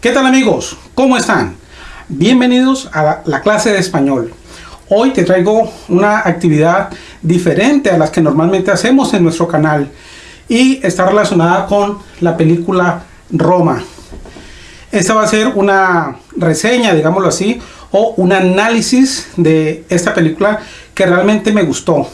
¿Qué tal amigos? ¿Cómo están? Bienvenidos a la clase de español. Hoy te traigo una actividad diferente a las que normalmente hacemos en nuestro canal y está relacionada con la película Roma. Esta va a ser una reseña, digámoslo así, o un análisis de esta película que realmente me gustó.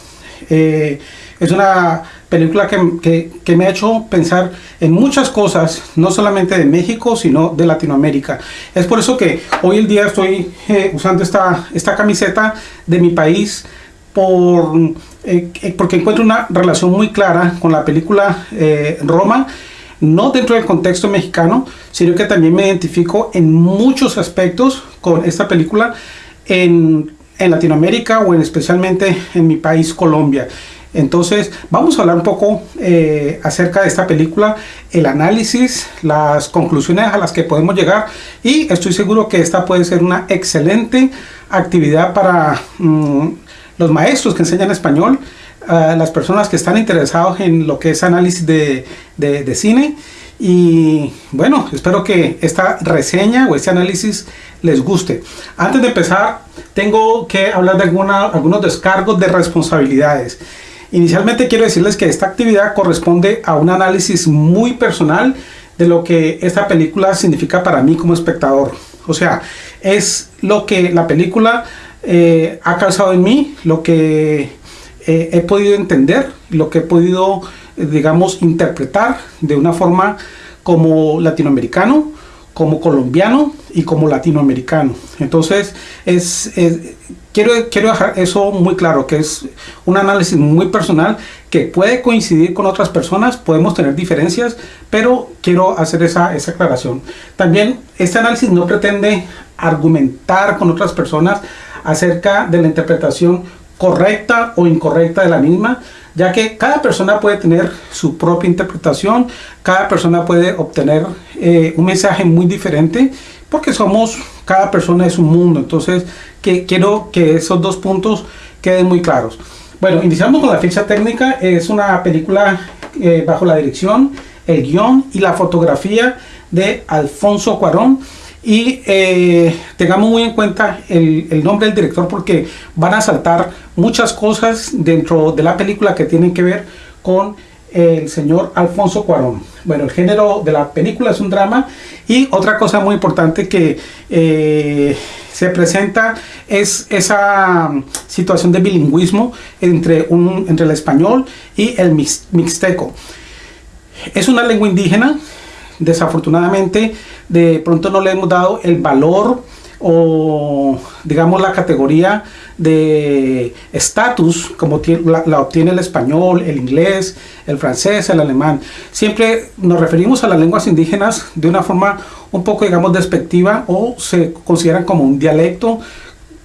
Eh, es una película que, que, me ha hecho pensar en muchas cosas, no solamente de México, sino de Latinoamérica. Es por eso que hoy el día estoy eh, usando esta, esta camiseta de mi país, por, eh, porque encuentro una relación muy clara con la película Roma, no dentro del contexto mexicano, sino que también me identifico en muchos aspectos con esta película en, en Latinoamérica o en especialmente en mi país Colombia. Entonces vamos a hablar un poco eh, acerca de esta película, el análisis, las conclusiones a las que podemos llegar y estoy seguro que esta puede ser una excelente actividad para mm, los maestros que enseñan español, las personas que están interesados en lo que es análisis de, de, cine y bueno, espero que esta reseña o este análisis les guste. Antes de empezar, tengo que hablar de alguna, algunos descargos de responsabilidades. Inicialmente quiero decirles que esta actividad corresponde a un análisis muy personal de lo que esta película significa para mí como espectador. O sea, es lo que la película eh, ha causado en mí, lo que eh, he podido entender, lo que he podido, eh, digamos, interpretar de una forma como latinoamericano, como colombiano y como latinoamericano. Entonces, es, quiero, quiero dejar eso muy claro, que es un análisis muy personal que puede coincidir con otras personas, podemos tener diferencias, pero quiero hacer esa, esa aclaración. También este análisis no pretende argumentar con otras personas acerca de la interpretación correcta o incorrecta de la misma, ya que cada persona puede tener su propia interpretación, cada persona puede obtener eh, un mensaje muy diferente, porque somos, cada persona es un mundo, entonces que, quiero que esos dos puntos queden muy claros. Bueno, iniciamos con la ficha técnica, es una película eh, bajo la dirección, el guion y la fotografía de Alfonso Cuarón, y eh, tengamos muy en cuenta el, el, nombre del director porque van a saltar muchas cosas dentro de la película que tienen que ver con el señor Alfonso Cuarón. Bueno, el género de la película es un drama y otra cosa muy importante que eh, se presenta es esa situación de bilingüismo entre, un, entre el español y el mixteco. Es una lengua indígena, desafortunadamente de pronto no le hemos dado el valor o digamos la categoría de estatus como la, obtiene el español, el inglés, el francés, el alemán. Siempre nos referimos a las lenguas indígenas de una forma un poco digamos despectiva o se consideran como un dialecto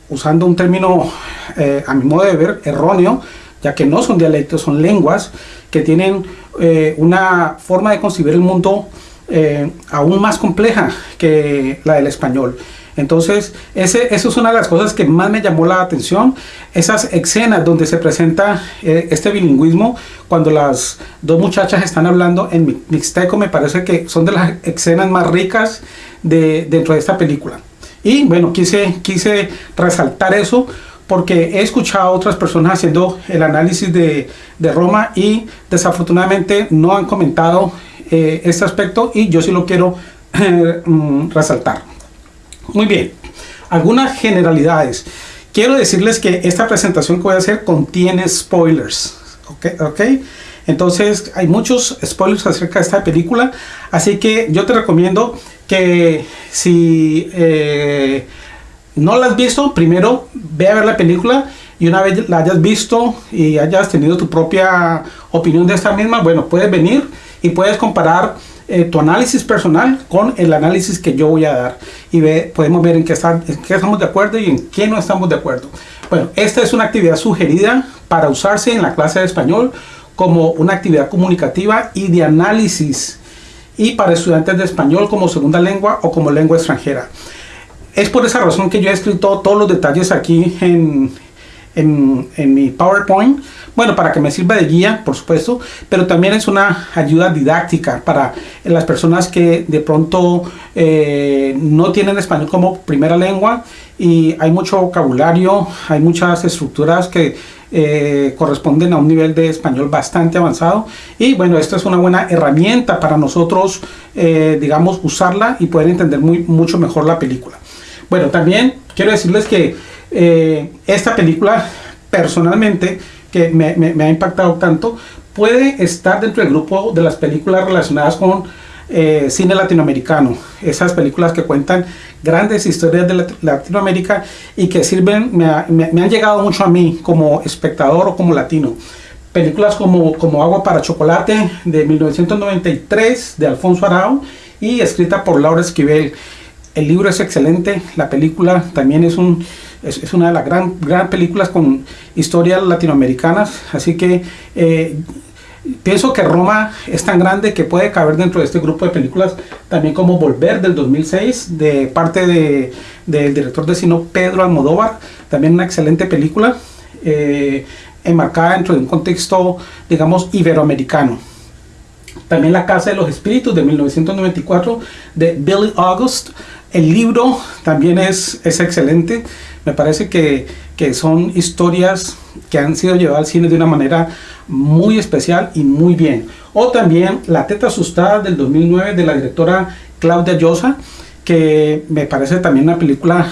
usando un término eh, a mi modo de ver erróneo ya que no son dialectos, son lenguas que tienen eh, una forma de concebir el mundo eh, aún más compleja que la del español. Entonces, eso es una de las cosas que más me llamó la atención, esas escenas donde se presenta eh, este bilingüismo, cuando las dos muchachas están hablando en mixteco, me parece que son de las escenas más ricas de, dentro de esta película. Y bueno, quise, quise resaltar eso porque he escuchado a otras personas haciendo el análisis de, de Roma y desafortunadamente no han comentado eh, este aspecto y yo sí lo quiero mm, resaltar. Muy bien, algunas generalidades. Quiero decirles que esta presentación que voy a hacer contiene spoilers. ¿ok? Entonces hay muchos spoilers acerca de esta película. Así que yo te recomiendo que si eh, no la has visto, primero ve a ver la película y una vez la hayas visto y hayas tenido tu propia opinión de esta misma, bueno, puedes venir y puedes comparar eh, tu análisis personal con el análisis que yo voy a dar y ve, podemos ver en qué, en qué estamos de acuerdo y en qué no estamos de acuerdo. Bueno, esta es una actividad sugerida para usarse en la clase de español como una actividad comunicativa y de análisis y para estudiantes de español como segunda lengua o como lengua extranjera. Es por esa razón que yo he escrito todos los detalles aquí en, en, en, mi PowerPoint, bueno, para que me sirva de guía, por supuesto, pero también es una ayuda didáctica para las personas que de pronto eh, no tienen español como primera lengua y hay mucho vocabulario, hay muchas estructuras que eh, corresponden a un nivel de español bastante avanzado y bueno, esta es una buena herramienta para nosotros, eh, digamos, usarla y poder entender muy, mucho mejor la película. Bueno, también quiero decirles que eh, esta película personalmente que me, me, ha impactado tanto puede estar dentro del grupo de las películas relacionadas con eh, cine latinoamericano. Esas películas que cuentan grandes historias de Latinoamérica y que sirven me, me, han llegado mucho a mí como espectador o como latino. Películas como, como Agua para Chocolate de 1993 de Alfonso Arau y escrita por Laura Esquivel. El libro es excelente, la película también es, un, es, una de las gran, gran películas con historias latinoamericanas, así que eh, pienso que Roma es tan grande que puede caber dentro de este grupo de películas, también como Volver del 2006, de parte de, del director de cine Pedro Almodóvar, también una excelente película, eh, enmarcada dentro de un contexto, digamos, iberoamericano. También La Casa de los Espíritus de 1994 de Billy August, el libro también es, es excelente. Me parece que, que, son historias que han sido llevadas al cine de una manera muy especial y muy bien. O también La Teta Asustada del 2009 de la directora Claudia Llosa, que me parece también una película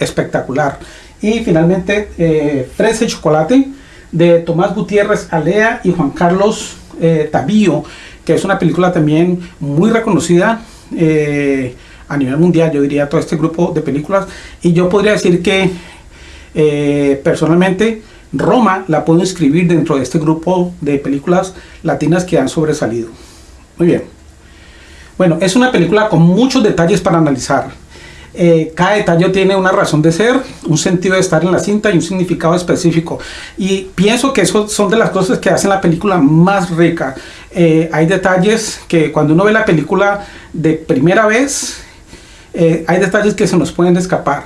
espectacular. Y finalmente eh, Fresa y Chocolate de Tomás Gutiérrez Alea y Juan Carlos eh, Tabío, que es una película también muy reconocida. Eh, a nivel mundial, yo diría, todo este grupo de películas. Y yo podría decir que eh, personalmente Roma la puedo inscribir dentro de este grupo de películas latinas que han sobresalido. Muy bien. Bueno, es una película con muchos detalles para analizar. Eh, cada detalle tiene una razón de ser, un sentido de estar en la cinta y un significado específico. Y pienso que eso son de las cosas que hacen la película más rica. Eh, hay detalles que cuando uno ve la película de primera vez, eh, hay detalles que se nos pueden escapar,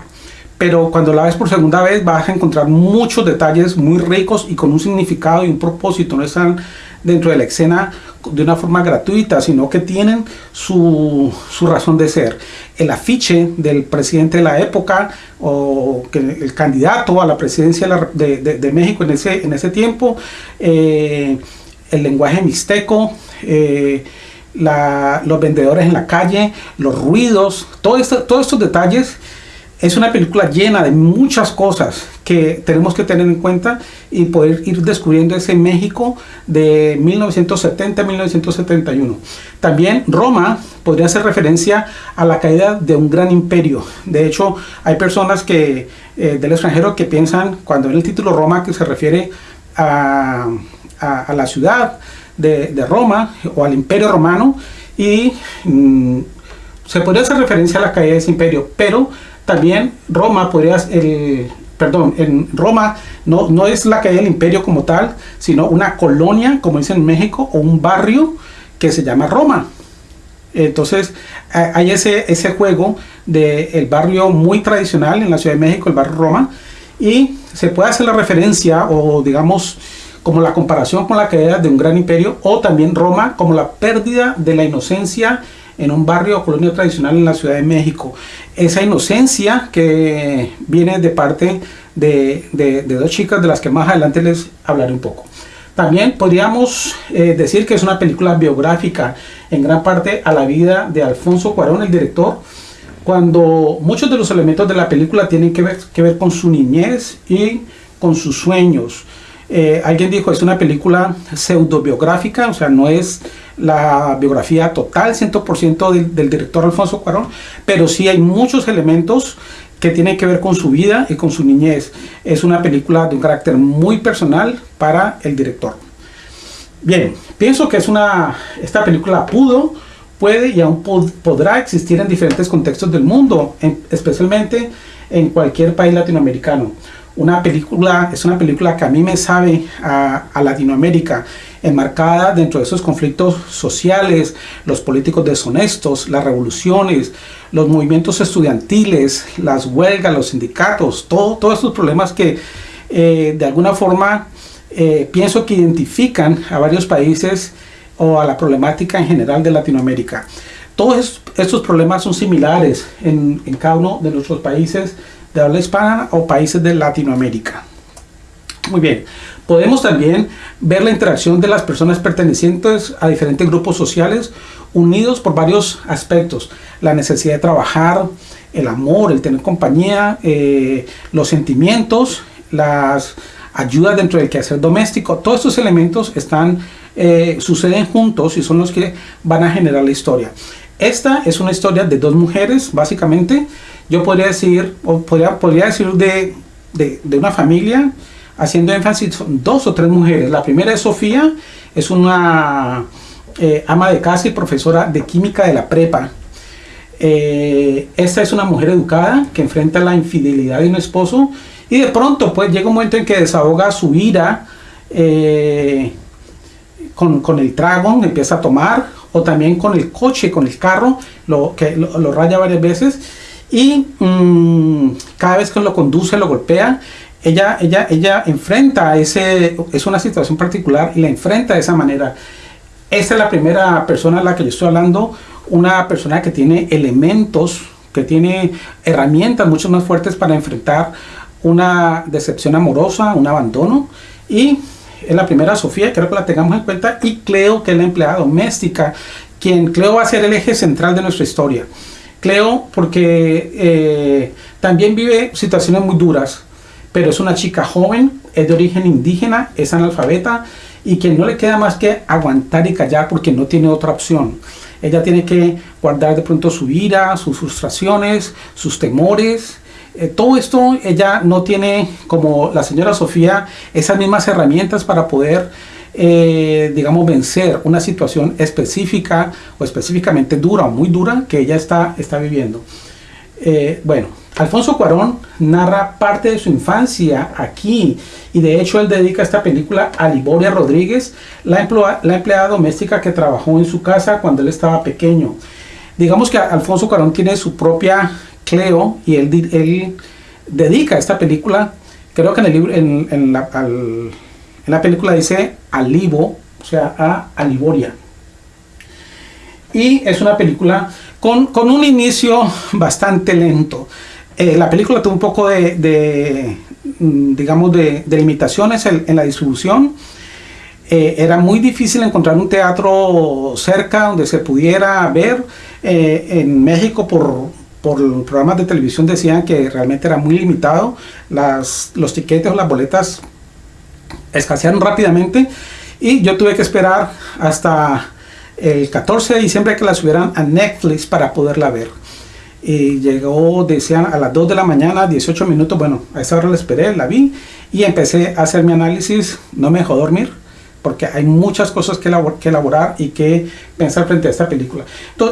pero cuando la ves por segunda vez vas a encontrar muchos detalles muy ricos y con un significado y un propósito, no están dentro de la escena de una forma gratuita, sino que tienen su, su razón de ser. El afiche del presidente de la época o el candidato a la presidencia de, de, México en ese, en ese tiempo, eh, el lenguaje mixteco, eh, los vendedores en la calle, los ruidos, todo esto, todos estos detalles. Es una película llena de muchas cosas que tenemos que tener en cuenta y poder ir descubriendo ese México de 1970-1971. También Roma podría hacer referencia a la caída de un gran imperio. De hecho, hay personas que eh, del extranjero que piensan cuando ven el título Roma que se refiere a, a la ciudad, de, Roma o al imperio romano y mm, se podría hacer referencia a la caída de ese imperio, pero también Roma podría, el, perdón, en Roma no, no es la caída del imperio como tal, sino una colonia, como dicen en México, o un barrio que se llama Roma. Entonces hay ese, ese juego del barrio muy tradicional en la Ciudad de México, el barrio Roma, y se puede hacer la referencia o digamos como la comparación con la caída de un gran imperio, o también Roma como la pérdida de la inocencia en un barrio o colonia tradicional en la Ciudad de México. Esa inocencia que viene de parte de, dos chicas de las que más adelante les hablaré un poco. También podríamos eh, decir que es una película biográfica en gran parte a la vida de Alfonso Cuarón, el director, cuando muchos de los elementos de la película tienen que ver, que ver con su niñez y con sus sueños. Eh, alguien dijo, es una película pseudo-biográfica, o sea, no es la biografía total, 100% del, del director Alfonso Cuarón, pero sí hay muchos elementos que tienen que ver con su vida y con su niñez. Es una película de un carácter muy personal para el director. Bien, pienso que es una, esta película pudo, puede y aún podrá existir en diferentes contextos del mundo, especialmente en cualquier país latinoamericano una película, es una película que a mí me sabe a, Latinoamérica, enmarcada dentro de esos conflictos sociales, los políticos deshonestos, las revoluciones, los movimientos estudiantiles, las huelgas, los sindicatos, todo, todos estos problemas que eh, de alguna forma eh, pienso que identifican a varios países o a la problemática en general de Latinoamérica. Todos estos problemas son similares en, en cada uno de nuestros países de habla hispana o países de Latinoamérica. Muy bien, podemos también ver la interacción de las personas pertenecientes a diferentes grupos sociales unidos por varios aspectos. La necesidad de trabajar, el amor, el tener compañía, eh, los sentimientos, las ayudas dentro del quehacer doméstico. Todos estos elementos están, eh, suceden juntos y son los que van a generar la historia. Esta es una historia de dos mujeres, básicamente. Yo podría decir, o podría, podría decir de, de, de una familia, haciendo énfasis, dos o tres mujeres. La primera es Sofía, es una eh, ama de casa y profesora de química de la prepa. Eh, esta es una mujer educada que enfrenta la infidelidad de un esposo y de pronto pues llega un momento en que desahoga su ira eh, con, con, el trago, empieza a tomar o también con el coche, con el carro, lo, que lo, raya varias veces y mmm, cada vez que lo conduce lo golpea ella, ella, ella enfrenta ese, es una situación particular y la enfrenta de esa manera. Esta es la primera persona a la que yo estoy hablando, una persona que tiene elementos, que tiene herramientas mucho más fuertes para enfrentar una decepción amorosa, un abandono. Y es la primera Sofía, creo que la tengamos en cuenta, y Cleo, que es la empleada doméstica, quien Cleo va a ser el eje central de nuestra historia. Cleo porque eh, también vive situaciones muy duras, pero es una chica joven, es de origen indígena, es analfabeta y que no le queda más que aguantar y callar porque no tiene otra opción. Ella tiene que guardar de pronto su ira, sus frustraciones, sus temores. Eh, todo esto ella no tiene, como la señora Sofía, esas mismas herramientas para poder, eh, digamos, vencer una situación específica o específicamente dura o muy dura que ella está, está viviendo. Eh, bueno, Alfonso Cuarón narra parte de su infancia aquí y de hecho él dedica esta película a Liboria Rodríguez, la, la empleada doméstica que trabajó en su casa cuando él estaba pequeño. Digamos que Alfonso Cuarón tiene su propia Cleo y él, él dedica esta película, creo que en, el libro, en, la, en la, película dice Alibo, o sea, a Aliboria. Y es una película con, con un inicio bastante lento. Eh, la película tuvo un poco de, mm, digamos, de, limitaciones en, la distribución. Eh, era muy difícil encontrar un teatro cerca donde se pudiera ver. Eh, en México por, por programas de televisión decían que realmente era muy limitado. Las, los tiquetes o las boletas escasearon rápidamente y yo tuve que esperar hasta el 14 de diciembre que la subieran a Netflix para poderla ver. Y llegó, decían, a las 2 de la mañana, 18 minutos, bueno, a esa hora la esperé, la vi y empecé a hacer mi análisis, no me dejó dormir, porque hay muchas cosas que, elaborar y que pensar frente a esta película.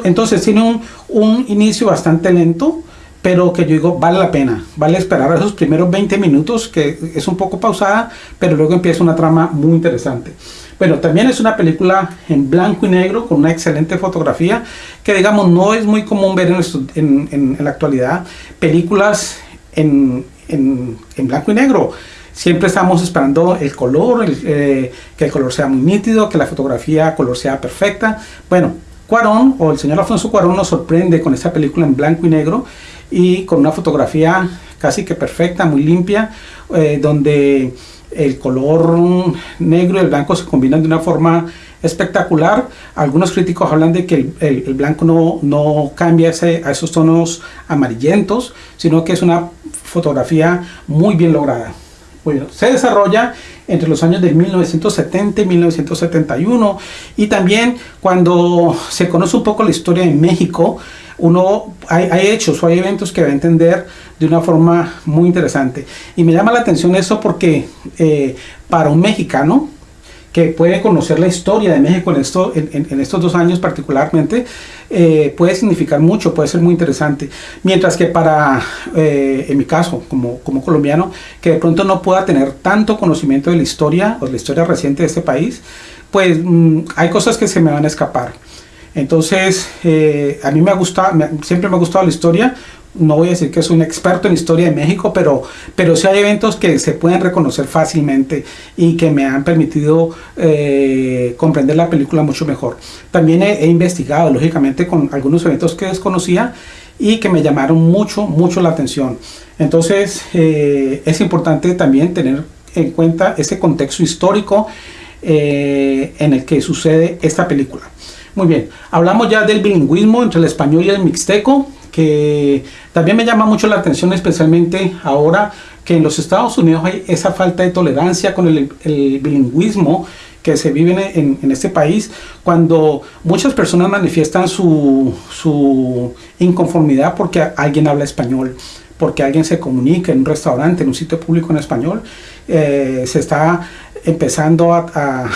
Entonces tiene un, un inicio bastante lento, pero que yo digo, vale la pena, vale esperar esos primeros 20 minutos, que es un poco pausada, pero luego empieza una trama muy interesante. Bueno, también es una película en blanco y negro con una excelente fotografía que digamos no es muy común ver en, en, la actualidad películas en, en, blanco y negro. Siempre estamos esperando el color, eh, que el color sea muy nítido, que la fotografía color sea perfecta. Bueno, Cuarón o el señor Alfonso Cuarón nos sorprende con esta película en blanco y negro y con una fotografía casi que perfecta, muy limpia, eh, donde el color negro y el blanco se combinan de una forma espectacular. Algunos críticos hablan de que el, blanco no, no cambia ese, a esos tonos amarillentos, sino que es una fotografía muy bien lograda. Bueno, se desarrolla entre los años de 1970 y 1971 y también cuando se conoce un poco la historia de México, uno hay, hay, hechos o hay eventos que va a entender de una forma muy interesante. Y me llama la atención eso porque eh, para un mexicano que puede conocer la historia de México en, esto, en, estos dos años particularmente, eh, puede significar mucho, puede ser muy interesante. Mientras que para, eh, en mi caso, como, como colombiano, que de pronto no pueda tener tanto conocimiento de la historia o de la historia reciente de este país, pues mm, hay cosas que se me van a escapar. Entonces, eh, a mí me ha gustado, siempre me ha gustado la historia no voy a decir que soy un experto en historia de México, pero, pero sí hay eventos que se pueden reconocer fácilmente y que me han permitido eh, comprender la película mucho mejor. También he, investigado, lógicamente, con algunos eventos que desconocía y que me llamaron mucho, mucho la atención. Entonces, eh, es importante también tener en cuenta ese contexto histórico en el que sucede esta película. Muy bien, hablamos ya del bilingüismo entre el español y el mixteco que también me llama mucho la atención, especialmente ahora que en los Estados Unidos hay esa falta de tolerancia con el, bilingüismo que se vive en, este país, cuando muchas personas manifiestan su, su inconformidad porque alguien habla español, porque alguien se comunica en un restaurante, en un sitio público en español, eh, se está empezando a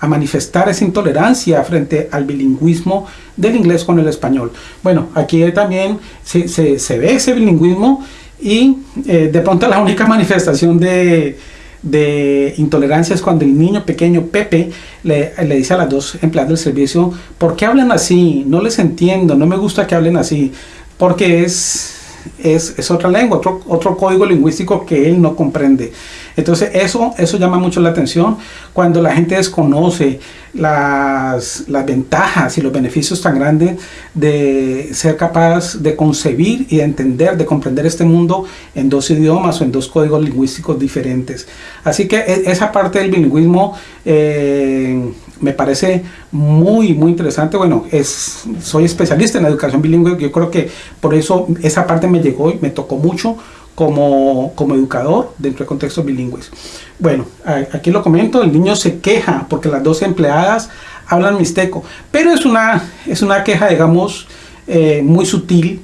manifestar esa intolerancia frente al bilingüismo del inglés con el español. Bueno, aquí también se, se, ve ese bilingüismo y eh, de pronto la única manifestación de, de, intolerancia es cuando el niño pequeño Pepe le, le, dice a las dos empleadas del servicio, ¿por qué hablan así? No les entiendo, no me gusta que hablen así, porque es es, otra lengua, otro, otro código lingüístico que él no comprende. Entonces eso, eso llama mucho la atención cuando la gente desconoce las, las ventajas y los beneficios tan grandes de ser capaz de concebir y de entender, de comprender este mundo en dos idiomas o en dos códigos lingüísticos diferentes. Así que e, esa parte del bilingüismo eh, me parece muy, muy interesante. Bueno, es, soy especialista en la educación bilingüe, yo creo que por eso esa parte me llegó y me tocó mucho como, como educador dentro de contextos bilingües. Bueno, aquí lo comento, el niño se queja porque las dos empleadas hablan mixteco, pero es una, es una queja, digamos, eh, muy sutil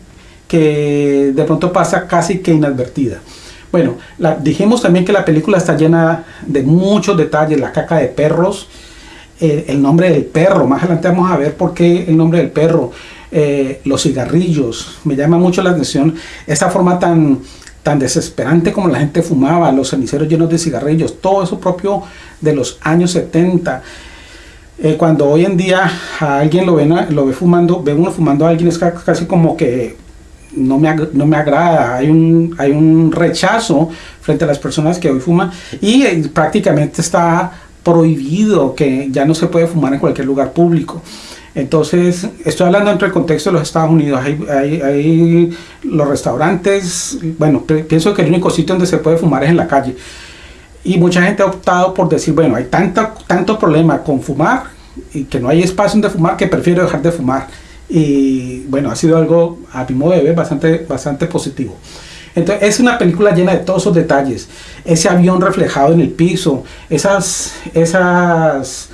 que de pronto pasa casi que inadvertida. Bueno, la, dijimos también que la película está llena de muchos detalles, la caca de perros, el, nombre del perro. Más adelante vamos a ver por qué el nombre del perro. Eh, los cigarrillos. Me llama mucho la atención esa forma tan, tan desesperante como la gente fumaba, los ceniceros llenos de cigarrillos, todo eso propio de los años 70. Eh, cuando hoy en día a alguien lo ve, lo ve fumando, ve uno fumando a alguien, es casi como que no me, no me agrada, hay un, hay un rechazo frente a las personas que hoy fuman y eh, prácticamente está prohibido, que ya no se puede fumar en cualquier lugar público. Entonces, estoy hablando dentro del contexto de los Estados Unidos. Hay, hay, los restaurantes, bueno, pienso que el único sitio donde se puede fumar es en la calle. Y mucha gente ha optado por decir, bueno, hay tanta, tanto problema con fumar y que no hay espacio donde fumar que prefiero dejar de fumar. Y bueno, ha sido algo, a mi modo de ver, bastante, bastante positivo. Entonces es una película llena de todos esos detalles. Ese avión reflejado en el piso, esas, esas,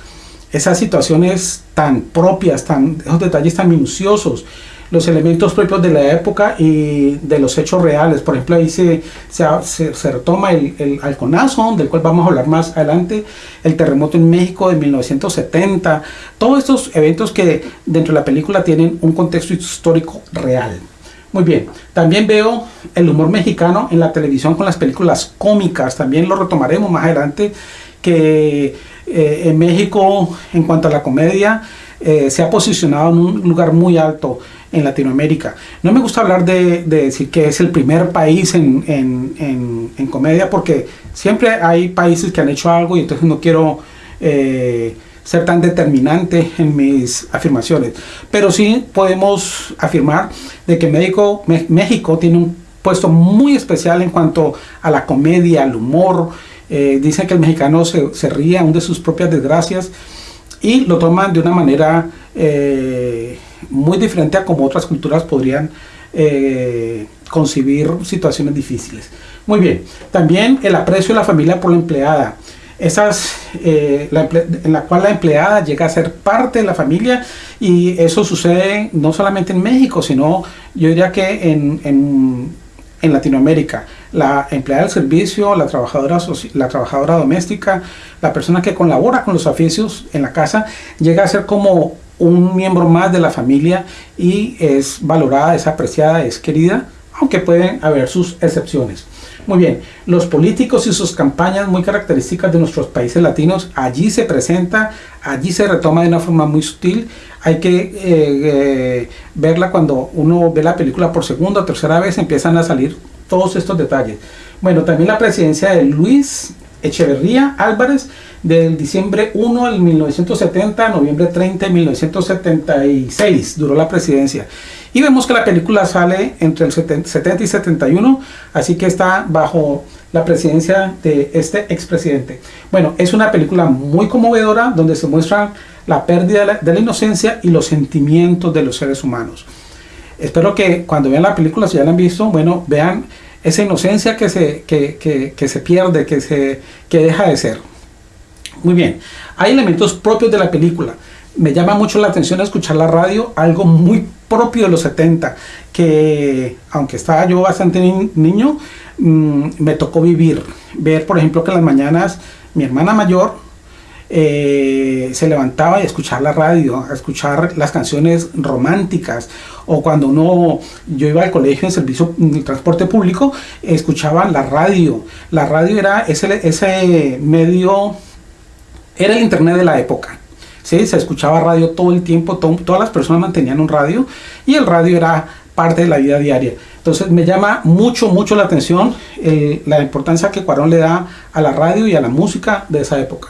esas situaciones tan propias, tan, esos detalles tan minuciosos, los elementos propios de la época y de los hechos reales. Por ejemplo, ahí se, se, se, retoma el, el halconazo, del cual vamos a hablar más adelante, el terremoto en México de 1970, todos estos eventos que dentro de la película tienen un contexto histórico real. Muy bien, también veo el humor mexicano en la televisión con las películas cómicas, también lo retomaremos más adelante, que eh, en México en cuanto a la comedia eh, se ha posicionado en un lugar muy alto en Latinoamérica. No me gusta hablar de, decir que es el primer país en, en, comedia porque siempre hay países que han hecho algo y entonces no quiero... Eh, ser tan determinante en mis afirmaciones. Pero sí podemos afirmar de que México, México tiene un puesto muy especial en cuanto a la comedia, al humor. Eh, dicen que el mexicano se, se, ríe aún de sus propias desgracias y lo toman de una manera eh, muy diferente a como otras culturas podrían eh, situaciones difíciles. Muy bien, también el aprecio de la familia por la empleada esas, eh, en la cual la empleada llega a ser parte de la familia y eso sucede no solamente en México, sino yo diría que en, en, en Latinoamérica. La empleada del servicio, la trabajadora, la trabajadora doméstica, la persona que colabora con los oficios en la casa, llega a ser como un miembro más de la familia y es valorada, es apreciada, es querida, aunque pueden haber sus excepciones. Muy bien, los políticos y sus campañas muy características de nuestros países latinos, allí se presenta, allí se retoma de una forma muy sutil, hay que verla cuando uno ve la película por segunda o tercera vez, empiezan a salir todos estos detalles. Bueno, también la presidencia de Luis Echeverría Álvarez del diciembre 1 al 1970, noviembre 30 de 1976 duró la presidencia. Y vemos que la película sale entre el 70 y 71, así que está bajo la presidencia de este expresidente. Bueno, es una película muy conmovedora donde se muestra la pérdida de la, inocencia y los sentimientos de los seres humanos. Espero que cuando vean la película, si ya la han visto, bueno, vean esa inocencia que se, que, se pierde, que, se, que deja de ser. Muy bien, hay elementos propios de la película. Me llama mucho la atención escuchar la radio, algo muy propio de los 70, que aunque estaba yo bastante niño, mm, me tocó vivir. Ver, por ejemplo, que en las mañanas mi hermana mayor eh, se levantaba y escuchar la radio, a escuchar las canciones románticas, o cuando uno, yo iba al colegio en servicio de transporte público, escuchaba la radio. La radio era ese, ese medio, era el internet de la época. ¿sí? Se escuchaba radio todo el tiempo, todas las personas mantenían un radio y el radio era parte de la vida diaria. Entonces me llama mucho, mucho la atención eh, la importancia que Cuarón le da a la radio y a la música de esa época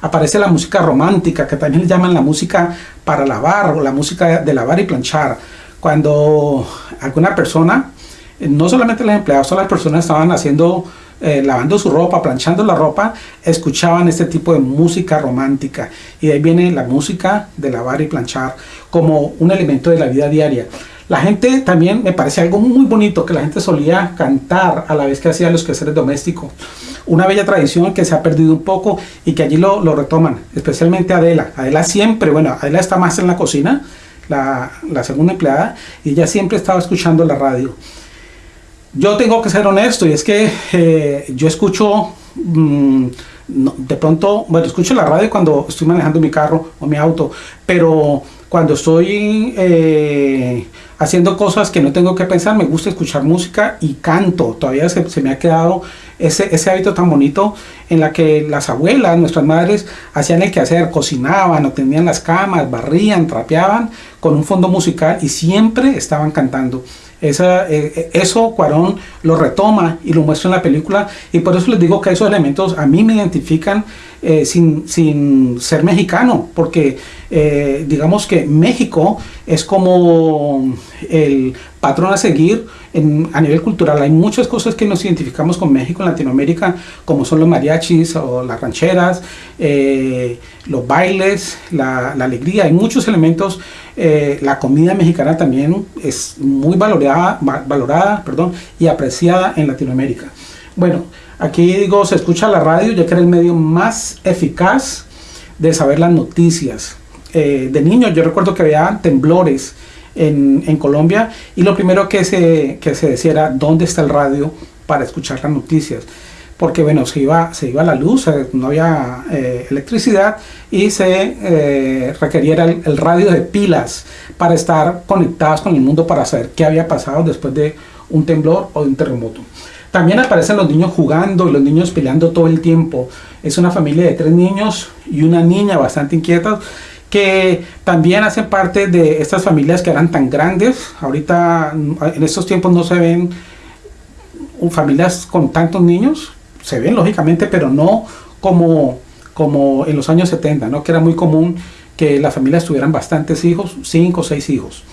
aparece la música romántica, que también le llaman la música para lavar o la música de lavar y planchar. Cuando alguna persona, no solamente los empleados, todas las personas estaban haciendo, eh, lavando su ropa, planchando la ropa, escuchaban este tipo de música romántica. Y de ahí viene la música de lavar y planchar como un elemento de la vida diaria. La gente también me parece algo muy bonito que la gente solía cantar a la vez que hacía los quehaceres domésticos. Una bella tradición que se ha perdido un poco y que allí lo, retoman, especialmente Adela. Adela siempre, bueno, Adela está más en la cocina, la, segunda empleada, y ella siempre estaba escuchando la radio. Yo tengo que ser honesto y es que eh, yo escucho... Mm, de pronto, bueno, escucho la radio cuando estoy manejando mi carro o mi auto, pero cuando estoy eh, haciendo cosas que no tengo que pensar, me gusta escuchar música y canto. Todavía se, me ha quedado ese, ese, hábito tan bonito en la que las abuelas, nuestras madres, hacían el quehacer, cocinaban, o tenían las camas, barrían, trapeaban con un fondo musical y siempre estaban cantando. Esa, eh, eh, eso Cuarón lo retoma y lo muestra en la película y por eso les digo que esos elementos a mí me identifican eh, sin, sin, ser mexicano, porque digamos que México es como el patrón a seguir en, a nivel cultural. Hay muchas cosas que nos identificamos con México en Latinoamérica, como son los mariachis o las rancheras, los bailes, la, la, alegría. Hay muchos elementos. La comida mexicana también es muy valorada, valorada perdón, y apreciada en Latinoamérica. Bueno, Aquí digo, se escucha la radio ya que era el medio más eficaz de saber las noticias. Eh, de niño yo recuerdo que había temblores en, en, Colombia y lo primero que se, que se decía era dónde está el radio para escuchar las noticias. Porque bueno, se iba, se iba la luz, eh, no había eh, electricidad y se requería el, el radio de pilas para estar conectados con el mundo para saber qué había pasado después de un temblor o de un terremoto. También aparecen los niños jugando y los niños peleando todo el tiempo. Es una familia de tres niños y una niña bastante inquieta que también hacen parte de estas familias que eran tan grandes. Ahorita en estos tiempos no se ven familias con tantos niños. Se ven lógicamente, pero no como, como en los años 70, ¿no? que era muy común que las familias tuvieran bastantes hijos, cinco o seis hijos.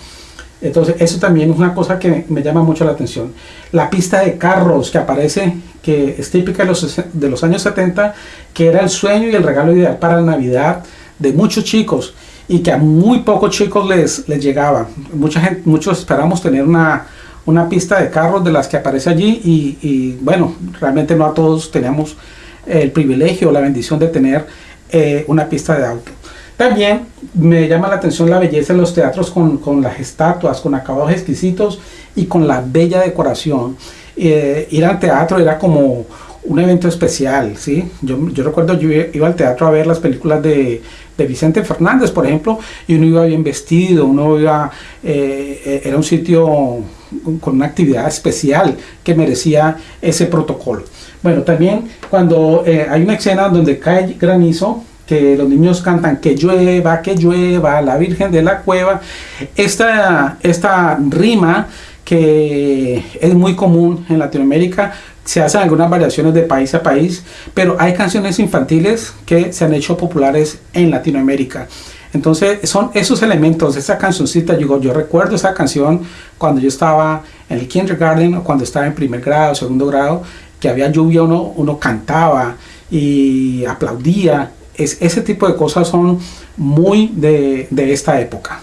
Entonces, eso también es una cosa que me llama mucho la atención. La pista de carros que aparece, que es típica de los, de los años 70, que era el sueño y el regalo ideal para la Navidad de muchos chicos y que a muy pocos chicos les, les llegaba. Mucha gente, muchos esperamos tener una, una pista de carros de las que aparece allí y, bueno, realmente no a todos teníamos el privilegio o la bendición de tener eh, una pista de auto. También me llama la atención la belleza de los teatros con, con las estatuas, con acabados exquisitos y con la bella decoración. Eh, ir al teatro era como un evento especial, ¿sí? Yo, yo, recuerdo, yo iba al teatro a ver las películas de, de, Vicente Fernández, por ejemplo, y uno iba bien vestido, uno iba, eh, era un sitio con una actividad especial que merecía ese protocolo. Bueno, también cuando eh, hay una escena donde cae granizo, que los niños cantan que llueva, que llueva, la Virgen de la Cueva. Esta, esta rima que es muy común en Latinoamérica, se hacen algunas variaciones de país a país, pero hay canciones infantiles que se han hecho populares en Latinoamérica. Entonces son esos elementos, esa cancioncita, yo, yo recuerdo esa canción cuando yo estaba en el kindergarten o cuando estaba en primer grado, segundo grado, que había lluvia, uno, uno cantaba y aplaudía. Es, ese tipo de cosas son muy de, de esta época.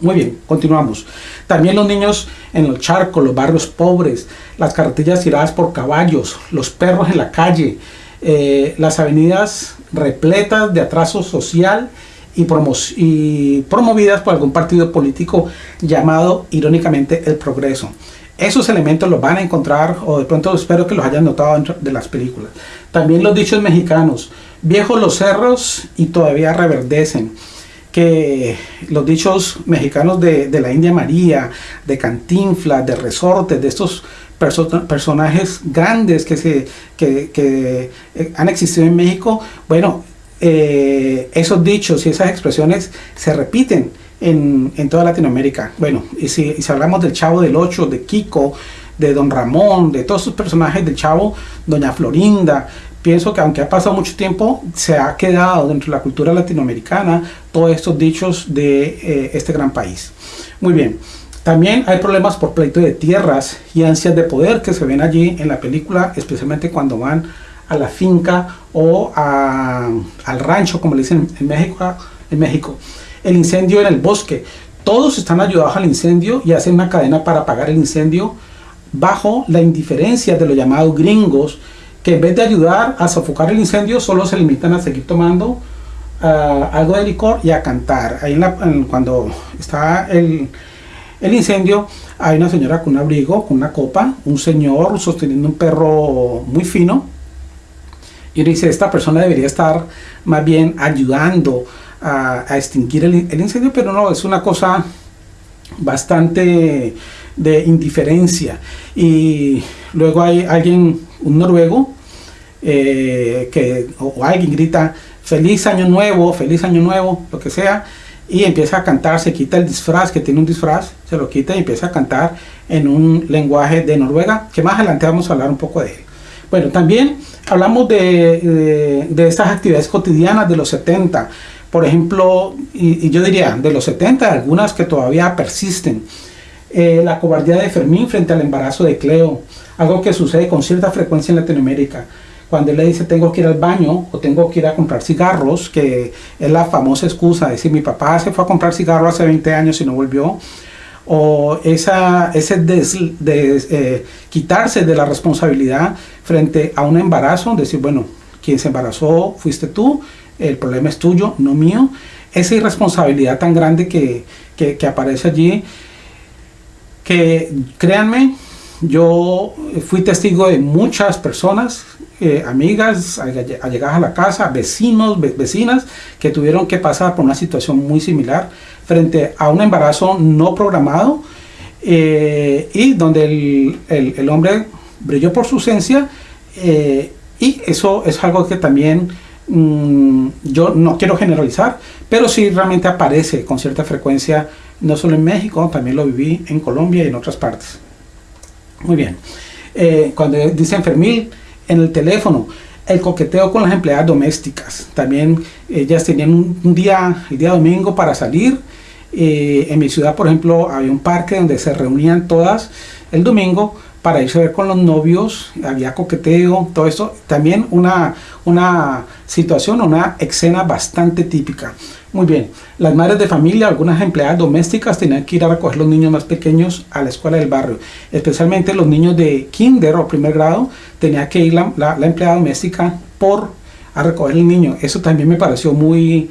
Muy bien, continuamos. También los niños en los charcos, los barrios pobres, las carretillas tiradas por caballos, los perros en la calle, eh, las avenidas repletas de atraso social y, promovidas por algún partido político llamado irónicamente el progreso. Esos elementos los van a encontrar, o de pronto espero que los hayan notado dentro de las películas. También los dichos mexicanos, viejos los cerros y todavía reverdecen que los dichos mexicanos de, la India María, de Cantinflas, de Resortes, de estos personajes grandes que, se, que, eh, han existido en México, bueno, eh, esos dichos y esas expresiones se repiten en, toda Latinoamérica. Bueno, y si, hablamos del Chavo del Ocho, de Kiko, de Don Ramón, de todos esos personajes del Chavo, Doña Florinda, pienso que aunque ha pasado mucho tiempo, se ha quedado dentro de la cultura latinoamericana todos estos dichos de eh, este gran país. Muy bien, también hay problemas por pleito de tierras y ansias de poder que se ven allí en la película, especialmente cuando van a la finca o al rancho, como le dicen en México, en México. El incendio en el bosque. Todos están ayudados al incendio y hacen una cadena para apagar el incendio bajo la indiferencia de los llamados gringos que en vez de ayudar a sofocar el incendio, solo se limitan a seguir tomando ah, algo de licor y a cantar. Ahí cuando está el, el incendio, hay una señora con un abrigo, con una copa, un señor sosteniendo un perro muy fino. Y uno dice, esta persona debería estar más bien ayudando a, extinguir el, incendio, pero no, es una cosa bastante de indiferencia. Y luego hay alguien, un noruego, eh, que, o, alguien grita feliz año nuevo, feliz año nuevo, lo que sea, y empieza a cantar, se quita el disfraz, que tiene un disfraz, se lo quita y empieza a cantar en un lenguaje de Noruega, que más adelante vamos a hablar un poco de él. Bueno, también hablamos de, de, estas actividades cotidianas de los 70, por ejemplo, y, yo diría de los 70, algunas que todavía persisten. Eh, la cobardía de Fermín frente al embarazo de Cleo, algo que sucede con cierta frecuencia en Latinoamérica. Cuando él le dice tengo que ir al baño o tengo que ir a comprar cigarros, que es la famosa excusa de decir mi papá se fue a comprar cigarros hace 20 años y no volvió, o esa, ese de eh, quitarse de la responsabilidad frente a un embarazo, decir, bueno, quien se embarazó fuiste tú, el problema es tuyo, no mío, esa irresponsabilidad tan grande que, que, que aparece allí, que créanme, yo fui testigo de muchas personas eh, amigas allegadas a la casa, vecinos, vecinas que tuvieron que pasar por una situación muy similar frente a un embarazo no programado eh, y donde el, hombre brilló por su ausencia eh, y eso es algo que también mm, yo no quiero generalizar, pero sí realmente aparece con cierta frecuencia, no solo en México, también lo viví en Colombia y en otras partes. Muy bien. cuando dice enfermil, en el teléfono, el coqueteo con las empleadas domésticas. También ellas tenían un, día, el día domingo para salir. Eh, en mi ciudad, por ejemplo, había un parque donde se reunían todas el domingo para irse a ver con los novios, había coqueteo, todo eso. También una, una situación, una escena bastante típica. Muy bien, las madres de familia, algunas empleadas domésticas tenían que ir a recoger los niños más pequeños a la escuela del barrio. Especialmente los niños de kinder o primer grado, tenía que ir la, la, empleada doméstica por a recoger el niño. Eso también me pareció muy,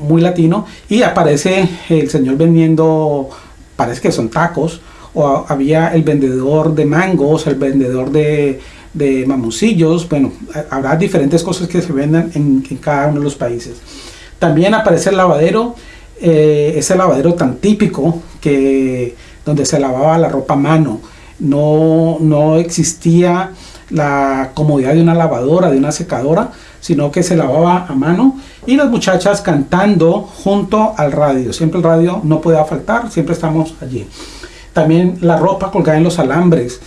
muy latino. Y aparece el señor vendiendo, parece que son tacos, o había el vendedor de mangos, el vendedor de, de mamoncillos. Bueno, habrá diferentes cosas que se venden en cada uno de los países. También aparece el lavadero, eh, ese lavadero tan típico que donde se lavaba la ropa a mano. no, no existía la comodidad de una lavadora, de una secadora, sino que se lavaba a mano y las muchachas cantando junto al radio. Siempre el radio no podía faltar, siempre estamos allí. También la ropa colgada en los alambres,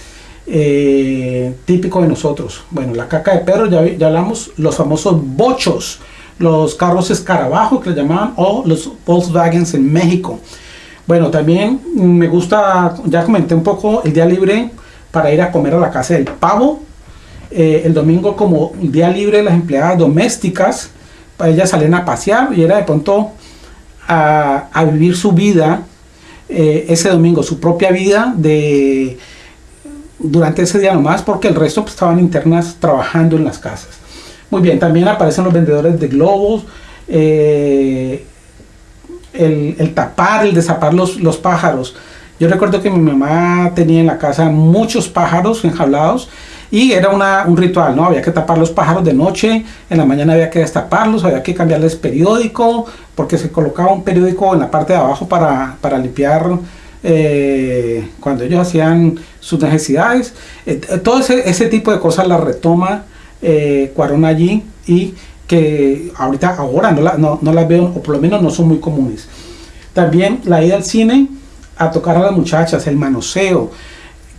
eh, típico de nosotros. Bueno, la caca de perro, ya, ya hablamos, los famosos bochos, los carros escarabajo que le llamaban, o los Volkswagens en México. Bueno, también me gusta, ya comenté un poco, el día libre para ir a comer a la casa del pavo. Eh, el domingo como día libre las empleadas domésticas, ellas salían a pasear y era de pronto a, vivir su vida eh, ese domingo, su propia vida de durante ese día nomás, porque el resto pues, estaban internas trabajando en las casas. Muy bien, también aparecen los vendedores de globos, eh, el, tapar, el desapar los, los pájaros. Yo recuerdo que mi mamá tenía en la casa muchos pájaros enjaulados y era una, un ritual, ¿no? Había que tapar los pájaros de noche, en la mañana había que destaparlos, había que cambiarles periódico, porque se colocaba un periódico en la parte de abajo para, para limpiar eh, cuando ellos hacían sus necesidades. Eh, todo ese, ese, tipo de cosas las retoma eh, Cuarón allí y que ahorita, ahora no, la, no, no las veo, o por lo menos no son muy comunes. También la ida al cine a tocar a las muchachas, el manoseo.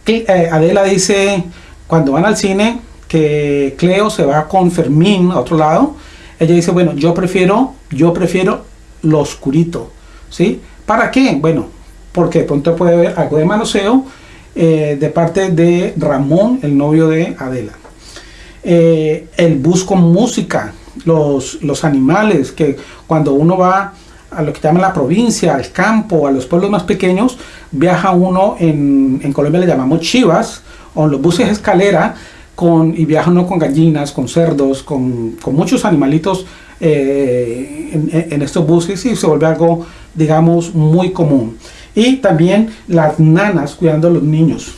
Eh, Adela dice, cuando van al cine, que Cleo se va con Fermín a otro lado, ella dice, bueno, yo prefiero, yo prefiero lo oscurito, ¿sí? ¿Para qué? Bueno, porque de pronto puede haber algo de manoseo eh, de parte de Ramón, el novio de Adela. Eh, el bus con música, los, los animales, que cuando uno va a lo que llaman la provincia, al campo, a los pueblos más pequeños, viaja uno, en, en Colombia le llamamos chivas, o los buses escalera, con, y viaja uno con gallinas, con cerdos, con, con muchos animalitos eh, en, en, estos buses y se vuelve algo, digamos, muy común. Y también las nanas cuidando a los niños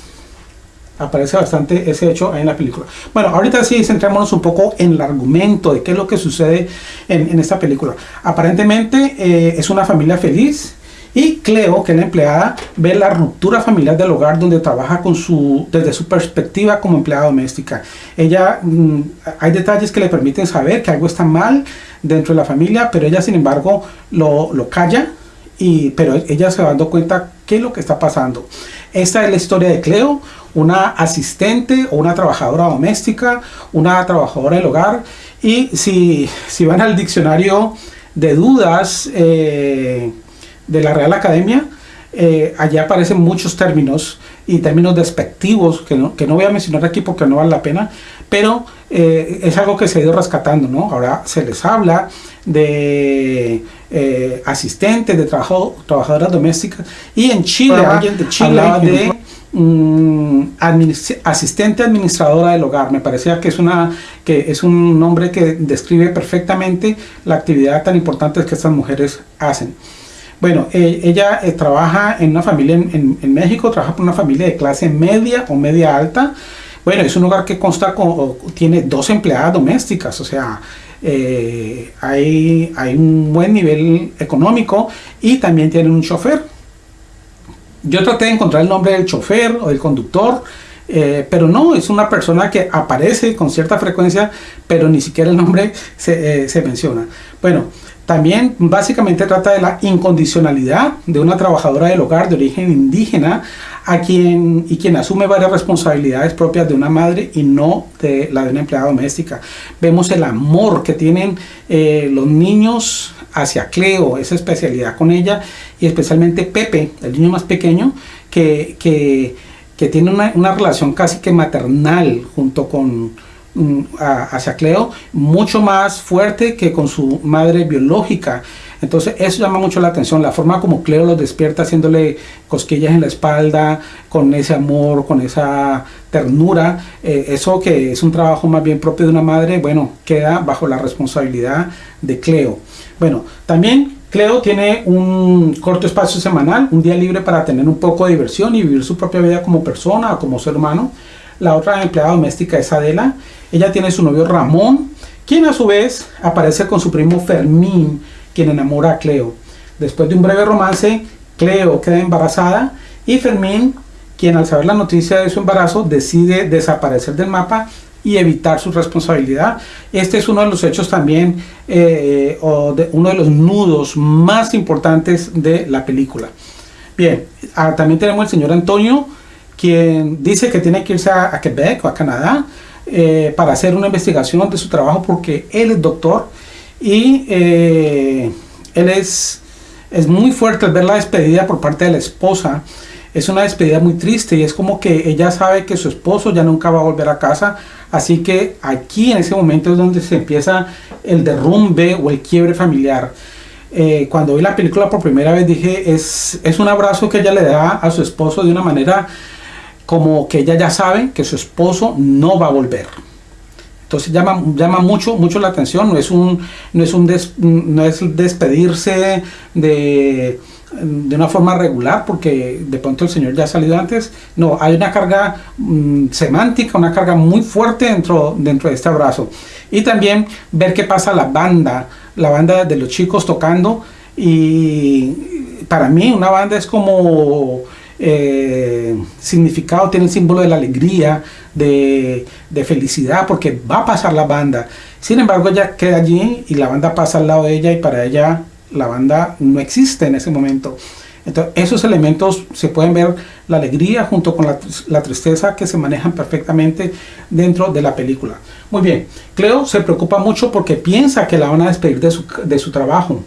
aparece bastante ese hecho en la película. Bueno, ahorita sí centrémonos un poco en el argumento de qué es lo que sucede en, esta película. Aparentemente eh, es una familia feliz y Cleo, que es la empleada, ve la ruptura familiar del hogar donde trabaja con su, desde su perspectiva como empleada doméstica. Ella, mm, hay detalles que le permiten saber que algo está mal dentro de la familia, pero ella sin embargo lo, lo calla, y, pero ella se va dando cuenta qué es lo que está pasando. Esta es la historia de Cleo, una asistente o una trabajadora doméstica, una trabajadora del hogar. Y si, si van al diccionario de dudas eh, de la Real Academia, eh, allí aparecen muchos términos y términos despectivos que no, que no voy a mencionar aquí porque no vale la pena, pero eh, es algo que se ha ido rescatando, ¿no? Ahora se les habla de eh, asistentes, de trabajo, trabajadoras domésticas y en Chile, alguien de Chile hablaba de asistente administradora del hogar. Me parecía que es, una, que es un nombre que describe perfectamente la actividad tan importante que estas mujeres hacen. Bueno, eh, ella eh, trabaja en una familia en, México, trabaja por una familia de clase media o media alta. Bueno, es un hogar que consta con, tiene dos empleadas domésticas, o sea, eh, hay, hay un buen nivel económico y también tienen un chofer. Yo traté de encontrar el nombre del chofer o del conductor, eh, pero no, es una persona que aparece con cierta frecuencia, pero ni siquiera el nombre eh, se, menciona. Bueno, también básicamente trata de la incondicionalidad de una trabajadora del hogar de origen indígena a quien, y quien asume varias responsabilidades propias de una madre y no de la de una empleada doméstica. Vemos el amor que tienen eh, los niños hacia Cleo, esa especialidad con ella, y especialmente Pepe, el niño más pequeño, que, que, que tiene una, una, relación casi que maternal junto con mm, hacia Cleo, mucho más fuerte que con su madre biológica. Entonces eso llama mucho la atención, la forma como Cleo los despierta haciéndole cosquillas en la espalda, con ese amor, con esa ternura, eh, eso que es un trabajo más bien propio de una madre, bueno, queda bajo la responsabilidad de Cleo. Bueno, también Cleo tiene un corto espacio semanal, un día libre para tener un poco de diversión y vivir su propia vida como persona como ser humano. La otra empleada doméstica es Adela. Ella tiene su novio Ramón, quien a su vez aparece con su primo Fermín, quien enamora a Cleo. Después de un breve romance, Cleo queda embarazada y Fermín, quien al saber la noticia de su embarazo decide desaparecer del mapa y evitar su responsabilidad. Este es uno de los hechos también, eh, o de, uno de los nudos más importantes de la película. Bien, ah, también tenemos el señor Antonio, quien dice que tiene que irse a, Quebec o a Canadá eh, para hacer una investigación de su trabajo porque él es doctor y eh, él es, es muy fuerte al ver la despedida por parte de la esposa. Es una despedida muy triste y es como que ella sabe que su esposo ya nunca va a volver a casa. Así que aquí en ese momento es donde se empieza el derrumbe o el quiebre familiar. Eh, cuando vi la película por primera vez dije, es, es un abrazo que ella le da a su esposo de una manera como que ella ya sabe que su esposo no va a volver. Entonces llama, llama mucho, mucho la atención, no es un, no es un no es despedirse de, de una forma regular porque de pronto el Señor ya ha salido antes. No, hay una carga mm, semántica, una carga muy fuerte dentro, dentro de este abrazo. Y también ver qué pasa la banda, la banda de los chicos tocando. Y para mí una banda es como eh, significado, tiene el símbolo de la alegría, de, felicidad, porque va a pasar la banda. Sin embargo, ella queda allí y la banda pasa al lado de ella y para ella la banda no existe en ese momento. Entonces, esos elementos se pueden ver la alegría junto con la, tristeza que se manejan perfectamente dentro de la película. Muy bien, Cleo se preocupa mucho porque piensa que la van a despedir de su, de su trabajo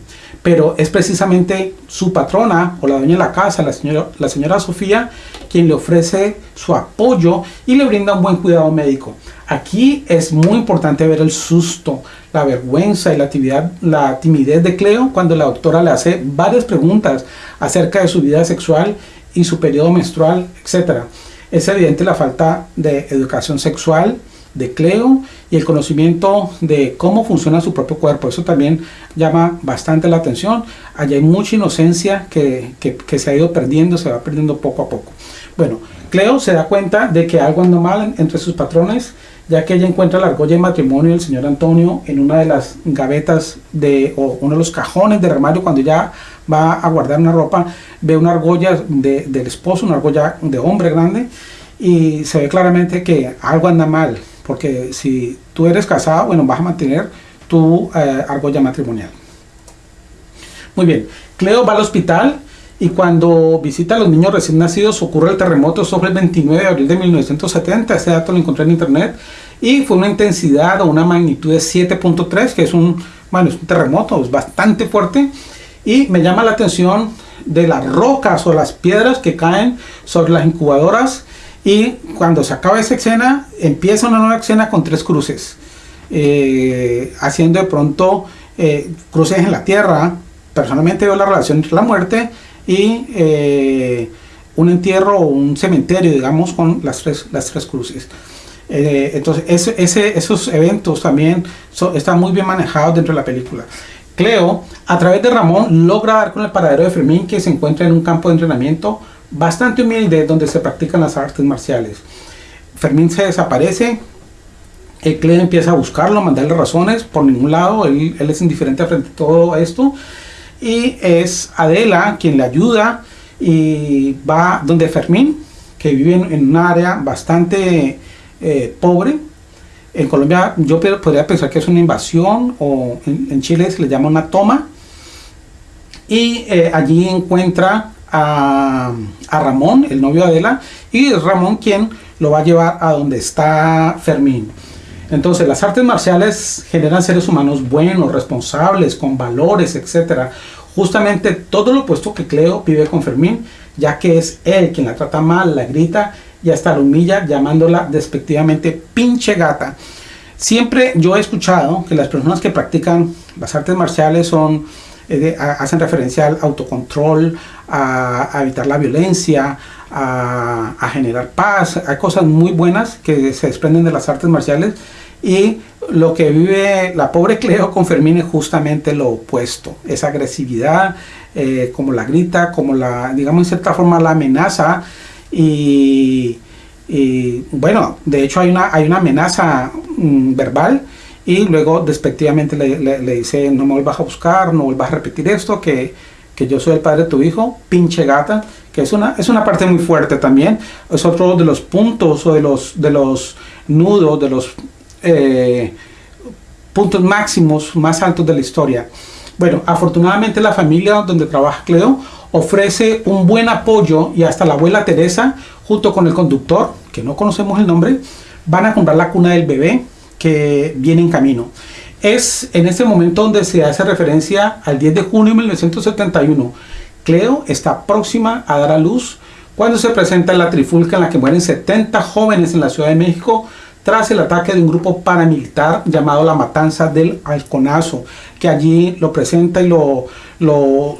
pero es precisamente su patrona o la dueña de la casa, la señora, la señora Sofía, quien le ofrece su apoyo y le brinda un buen cuidado médico. Aquí es muy importante ver el susto, la vergüenza y la, la timidez de Cleo cuando la doctora le hace varias preguntas acerca de su vida sexual y su periodo menstrual, etc. Es evidente la falta de educación sexual, de Cleo y el conocimiento de cómo funciona su propio cuerpo. Eso también llama bastante la atención. Allí hay mucha inocencia que, que, se ha ido perdiendo, se va perdiendo poco a poco. Bueno, Cleo se da cuenta de que algo anda mal entre sus patrones, ya que ella encuentra la argolla de matrimonio del señor Antonio en una de las gavetas de, o uno de los cajones del armario cuando ya va a guardar una ropa, ve una argolla de, del esposo, una argolla de hombre grande, y se ve claramente que algo anda mal porque si tú eres casado, bueno, vas a mantener tu eh, argolla matrimonial. Muy bien, Cleo va al hospital y cuando visita a los niños recién nacidos ocurre el terremoto sobre el 29 de abril de 1970, ese dato lo encontré en internet, y fue una intensidad o una magnitud de 7.3, que es un, bueno, es un terremoto, es bastante fuerte, y me llama la atención de las rocas o las piedras que caen sobre las incubadoras y cuando se acaba esa escena, empieza una nueva escena con tres cruces, eh, haciendo de pronto eh, cruces en la tierra. Personalmente veo la relación entre la muerte y eh, un entierro o un cementerio, digamos, con las tres, las tres cruces. entonces, esos eventos también están muy bien manejados dentro de la película. Cleo, a través de Ramón, logra dar con el paradero de Fermín, que se encuentra en un campo de entrenamiento bastante humilde donde se practican las artes marciales. Fermín se desaparece, el empieza a buscarlo, a mandarle razones por ningún lado, él, es indiferente frente a todo esto y es Adela quien le ayuda y va donde Fermín, que vive en, un área bastante eh, pobre. En Colombia yo podría pensar que es una invasión o en, Chile se le llama una toma y eh, allí encuentra a, Ramón, el novio de Adela, y es Ramón quien lo va a llevar a donde está Fermín. Entonces, las artes marciales generan seres humanos buenos, responsables, con valores, etc. Justamente todo lo opuesto que Cleo vive con Fermín, ya que es él quien la trata mal, la grita y hasta la humilla llamándola despectivamente pinche gata. Siempre yo he escuchado que las personas que practican las artes marciales son hacen referencia al autocontrol, a, evitar la violencia, a, generar paz. Hay cosas muy buenas que se desprenden de las artes marciales y lo que vive la pobre Cleo con Fermín es justamente lo opuesto, esa agresividad, eh, como la grita, como la, digamos en cierta forma la amenaza y, bueno, de hecho hay una, hay una amenaza mm, verbal y luego despectivamente le, dice no me vuelvas a buscar, no vuelvas a repetir esto, que, que yo soy el padre de tu hijo, pinche gata, que es una, es una parte muy fuerte también, es otro de los puntos o de los, de los nudos, de los eh, puntos máximos más altos de la historia. Bueno, afortunadamente la familia donde trabaja Cleo ofrece un buen apoyo y hasta la abuela Teresa, junto con el conductor, que no conocemos el nombre, van a comprar la cuna del bebé que viene en camino. Es en este momento donde se hace referencia al 10 de junio de 1971. Cleo está próxima a dar a luz cuando se presenta la trifulca en la que mueren 70 jóvenes en la Ciudad de México tras el ataque de un grupo paramilitar llamado la Matanza del Halconazo, que allí lo presenta y lo, lo,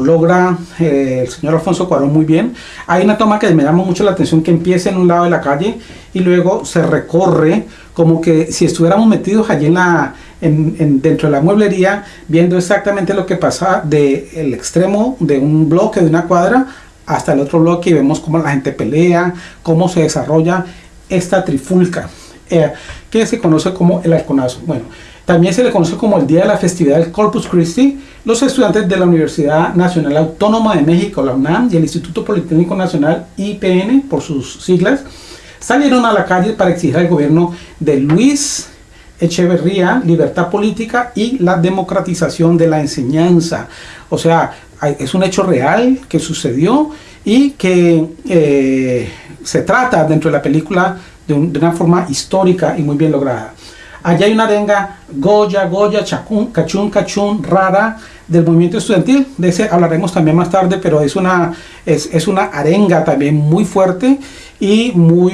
logra eh, el señor Alfonso Cuarón muy bien. Hay una toma que me llama mucho la atención que empieza en un lado de la calle y luego se recorre como que si estuviéramos metidos allí en la, en, dentro de la mueblería, viendo exactamente lo que pasa del el extremo de un bloque, de una cuadra, hasta el otro bloque y vemos cómo la gente pelea, cómo se desarrolla esta trifulca, eh, que se conoce como el halconazo. Bueno, también se le conoce como el día de la festividad del Corpus Christi. Los estudiantes de la Universidad Nacional Autónoma de México, la UNAM, y el Instituto Politécnico Nacional, IPN, por sus siglas, salieron a la calle para exigir al gobierno de Luis Echeverría libertad política y la democratización de la enseñanza. O sea, es un hecho real que sucedió y que eh, se trata dentro de la película de, una forma histórica y muy bien lograda. Allá hay una arenga Goya, Goya, Chacún, Cachún, Cachún, rara del movimiento estudiantil. De ese hablaremos también más tarde, pero es una, es, una arenga también muy fuerte y muy,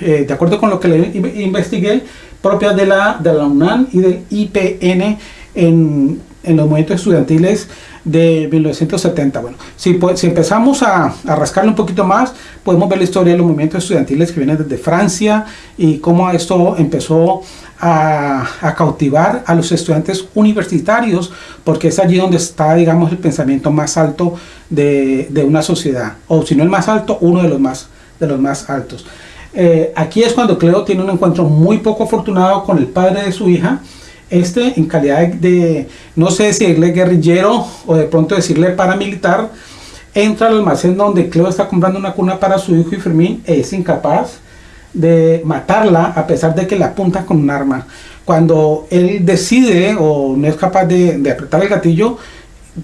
eh, de acuerdo con lo que le investigué, propia de la, de la UNAM y del IPN en, en los movimientos estudiantiles de 1970. Bueno, si, pues, si empezamos a, a, rascarle un poquito más, podemos ver la historia de los movimientos estudiantiles que vienen desde Francia y cómo esto empezó a, a, cautivar a los estudiantes universitarios, porque es allí donde está, digamos, el pensamiento más alto de, de una sociedad, o si no el más alto, uno de los más, de los más altos. Eh, aquí es cuando Cleo tiene un encuentro muy poco afortunado con el padre de su hija, este en calidad de, no sé si decirle guerrillero o de pronto decirle paramilitar, entra al almacén donde Cleo está comprando una cuna para su hijo y Fermín es incapaz de matarla a pesar de que la apunta con un arma. Cuando él decide o no es capaz de, de apretar el gatillo,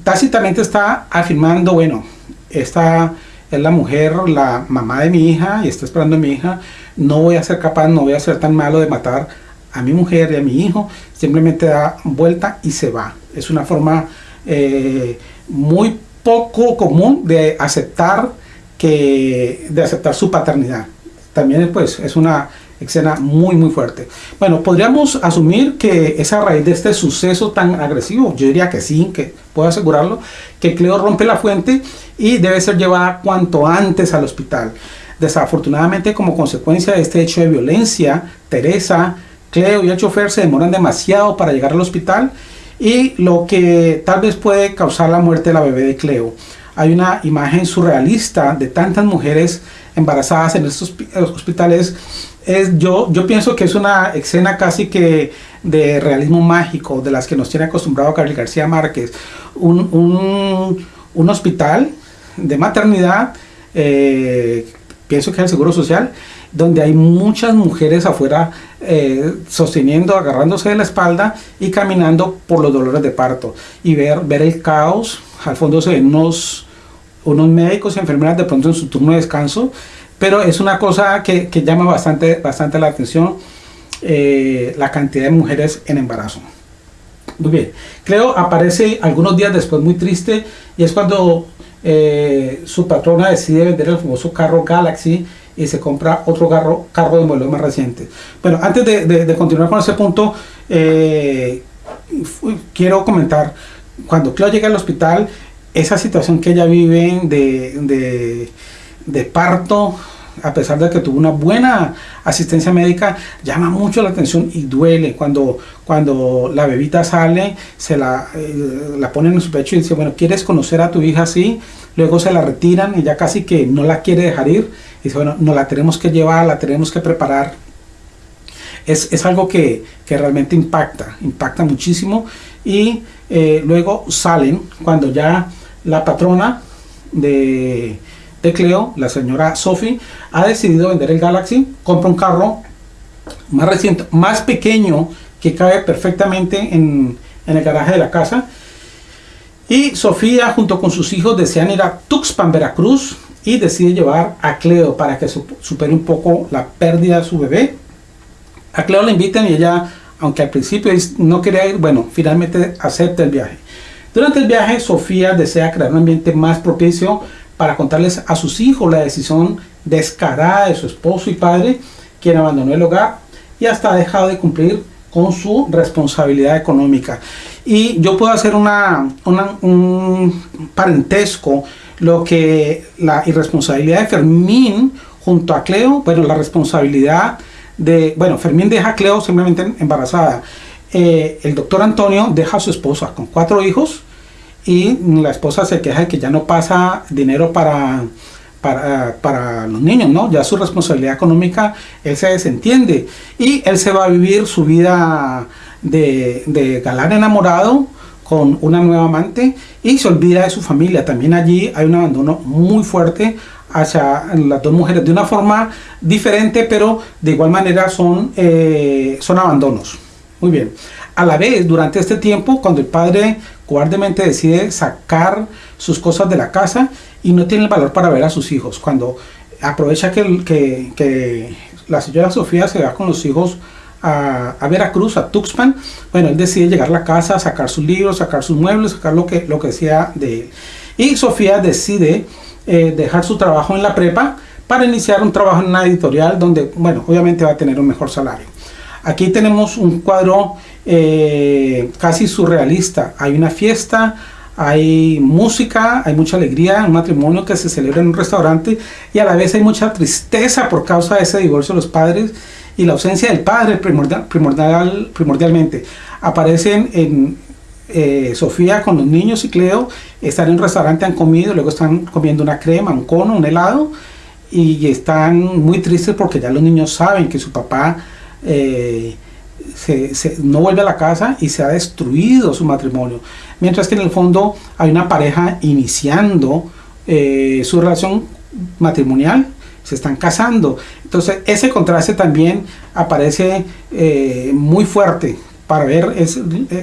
tácitamente está afirmando, bueno, esta es la mujer, la mamá de mi hija y está esperando a mi hija, no voy a ser capaz, no voy a ser tan malo de matar a mi mujer y a mi hijo, simplemente da vuelta y se va. Es una forma eh, muy poco común de aceptar que de aceptar su paternidad. También pues, es una escena muy muy fuerte. Bueno, podríamos asumir que esa raíz de este suceso tan agresivo, yo diría que sí, que puedo asegurarlo, que Cleo rompe la fuente y debe ser llevada cuanto antes al hospital. Desafortunadamente, como consecuencia de este hecho de violencia, Teresa Cleo y el chofer se demoran demasiado para llegar al hospital y lo que tal vez puede causar la muerte de la bebé de Cleo. Hay una imagen surrealista de tantas mujeres embarazadas en estos hospitales. Es, yo, yo pienso que es una escena casi que de realismo mágico, de las que nos tiene acostumbrado Gabriel García Márquez. Un, un, un hospital de maternidad, eh, pienso que es el Seguro Social, donde hay muchas mujeres afuera eh, sosteniendo, agarrándose de la espalda y caminando por los dolores de parto. Y ver, ver el caos, al fondo se ven unos, unos médicos y enfermeras de pronto en su turno de descanso, pero es una cosa que, que llama bastante, bastante la atención, eh, la cantidad de mujeres en embarazo. Muy bien, Cleo aparece algunos días después muy triste y es cuando eh, su patrona decide vender el famoso carro Galaxy y se compra otro carro, carro de modelo más reciente. Bueno, antes de, continuar con ese punto, eh, quiero comentar, cuando Cleo llega al hospital, esa situación que ella vive de, de, parto, a pesar de que tuvo una buena asistencia médica, llama mucho la atención y duele cuando, cuando la bebita sale, se la, eh, la ponen en su pecho y dice, bueno, ¿quieres conocer a tu hija así? Luego se la retiran y ya casi que no la quiere dejar ir y dice, bueno, no la tenemos que llevar, la tenemos que preparar. Es, es algo que, que, realmente impacta, impacta muchísimo y Eh, luego salen cuando ya la patrona de, de Cleo, la señora Sophie, ha decidido vender el Galaxy, compra un carro más reciente, más pequeño, que cabe perfectamente en, en el garaje de la casa. Y Sofía junto con sus hijos desean ir a Tuxpan, Veracruz y decide llevar a Cleo para que supere un poco la pérdida de su bebé. A Cleo la invitan y ella, aunque al principio no quería ir, bueno, finalmente acepta el viaje. Durante el viaje, Sofía desea crear un ambiente más propicio para contarles a sus hijos la decisión descarada de su esposo y padre, quien abandonó el hogar y hasta ha dejado de cumplir con su responsabilidad económica. Y yo puedo hacer una, un parentesco, lo que la irresponsabilidad de Fermín junto a Cleo, bueno, la responsabilidad de, bueno, Fermín deja a Cleo simplemente embarazada. Eh, el doctor Antonio deja a su esposa con cuatro hijos y la esposa se queja de que ya no pasa dinero para, para, para, los niños, ¿no? Ya su responsabilidad económica, él se desentiende y él se va a vivir su vida de, de galán enamorado con una nueva amante y se olvida de su familia. También allí hay un abandono muy fuerte hacia las dos mujeres de una forma diferente, pero de igual manera son, eh, son abandonos. Muy bien. A la vez, durante este tiempo, cuando el padre cobardemente decide sacar sus cosas de la casa y no tiene el valor para ver a sus hijos, cuando aprovecha que, que, que la señora Sofía se va con los hijos a, Veracruz, a Tuxpan, bueno, él decide llegar a la casa, sacar sus libros, sacar sus muebles, sacar lo que, lo que sea de él. Y Sofía decide eh, dejar su trabajo en la prepa para iniciar un trabajo en una editorial donde, bueno, obviamente va a tener un mejor salario. Aquí tenemos un cuadro eh, casi surrealista. Hay una fiesta, hay música, hay mucha alegría, un matrimonio que se celebra en un restaurante y a la vez hay mucha tristeza por causa de ese divorcio de los padres y la ausencia del padre primordial, primordial primordialmente. Aparecen en eh, Sofía con los niños y Cleo, están en un restaurante, han comido, luego están comiendo una crema, un cono, un helado y están muy tristes porque ya los niños saben que su papá eh, se, no vuelve a la casa y se ha destruido su matrimonio. Mientras que en el fondo hay una pareja iniciando eh, su relación matrimonial se están casando. Entonces ese contraste también aparece eh, muy fuerte para ver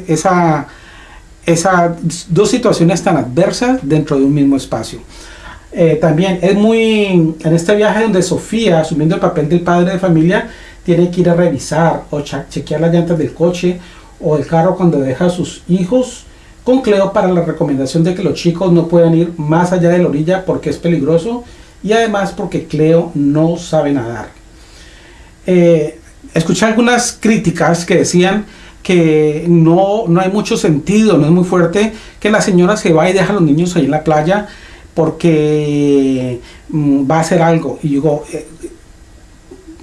esa, esas dos situaciones tan adversas dentro de un mismo espacio. Eh, también es muy, en este viaje donde Sofía, asumiendo el papel del padre de familia, tiene que ir a revisar o chequear las llantas del coche o el carro cuando deja a sus hijos con Cleo para la recomendación de que los chicos no puedan ir más allá de la orilla porque es peligroso y además porque Cleo no sabe nadar. Eh, escuché algunas críticas que decían que no, no hay mucho sentido, no es muy fuerte que la señora se va y deja a los niños ahí en la playa porque mm, va a hacer algo. Y digo, eh,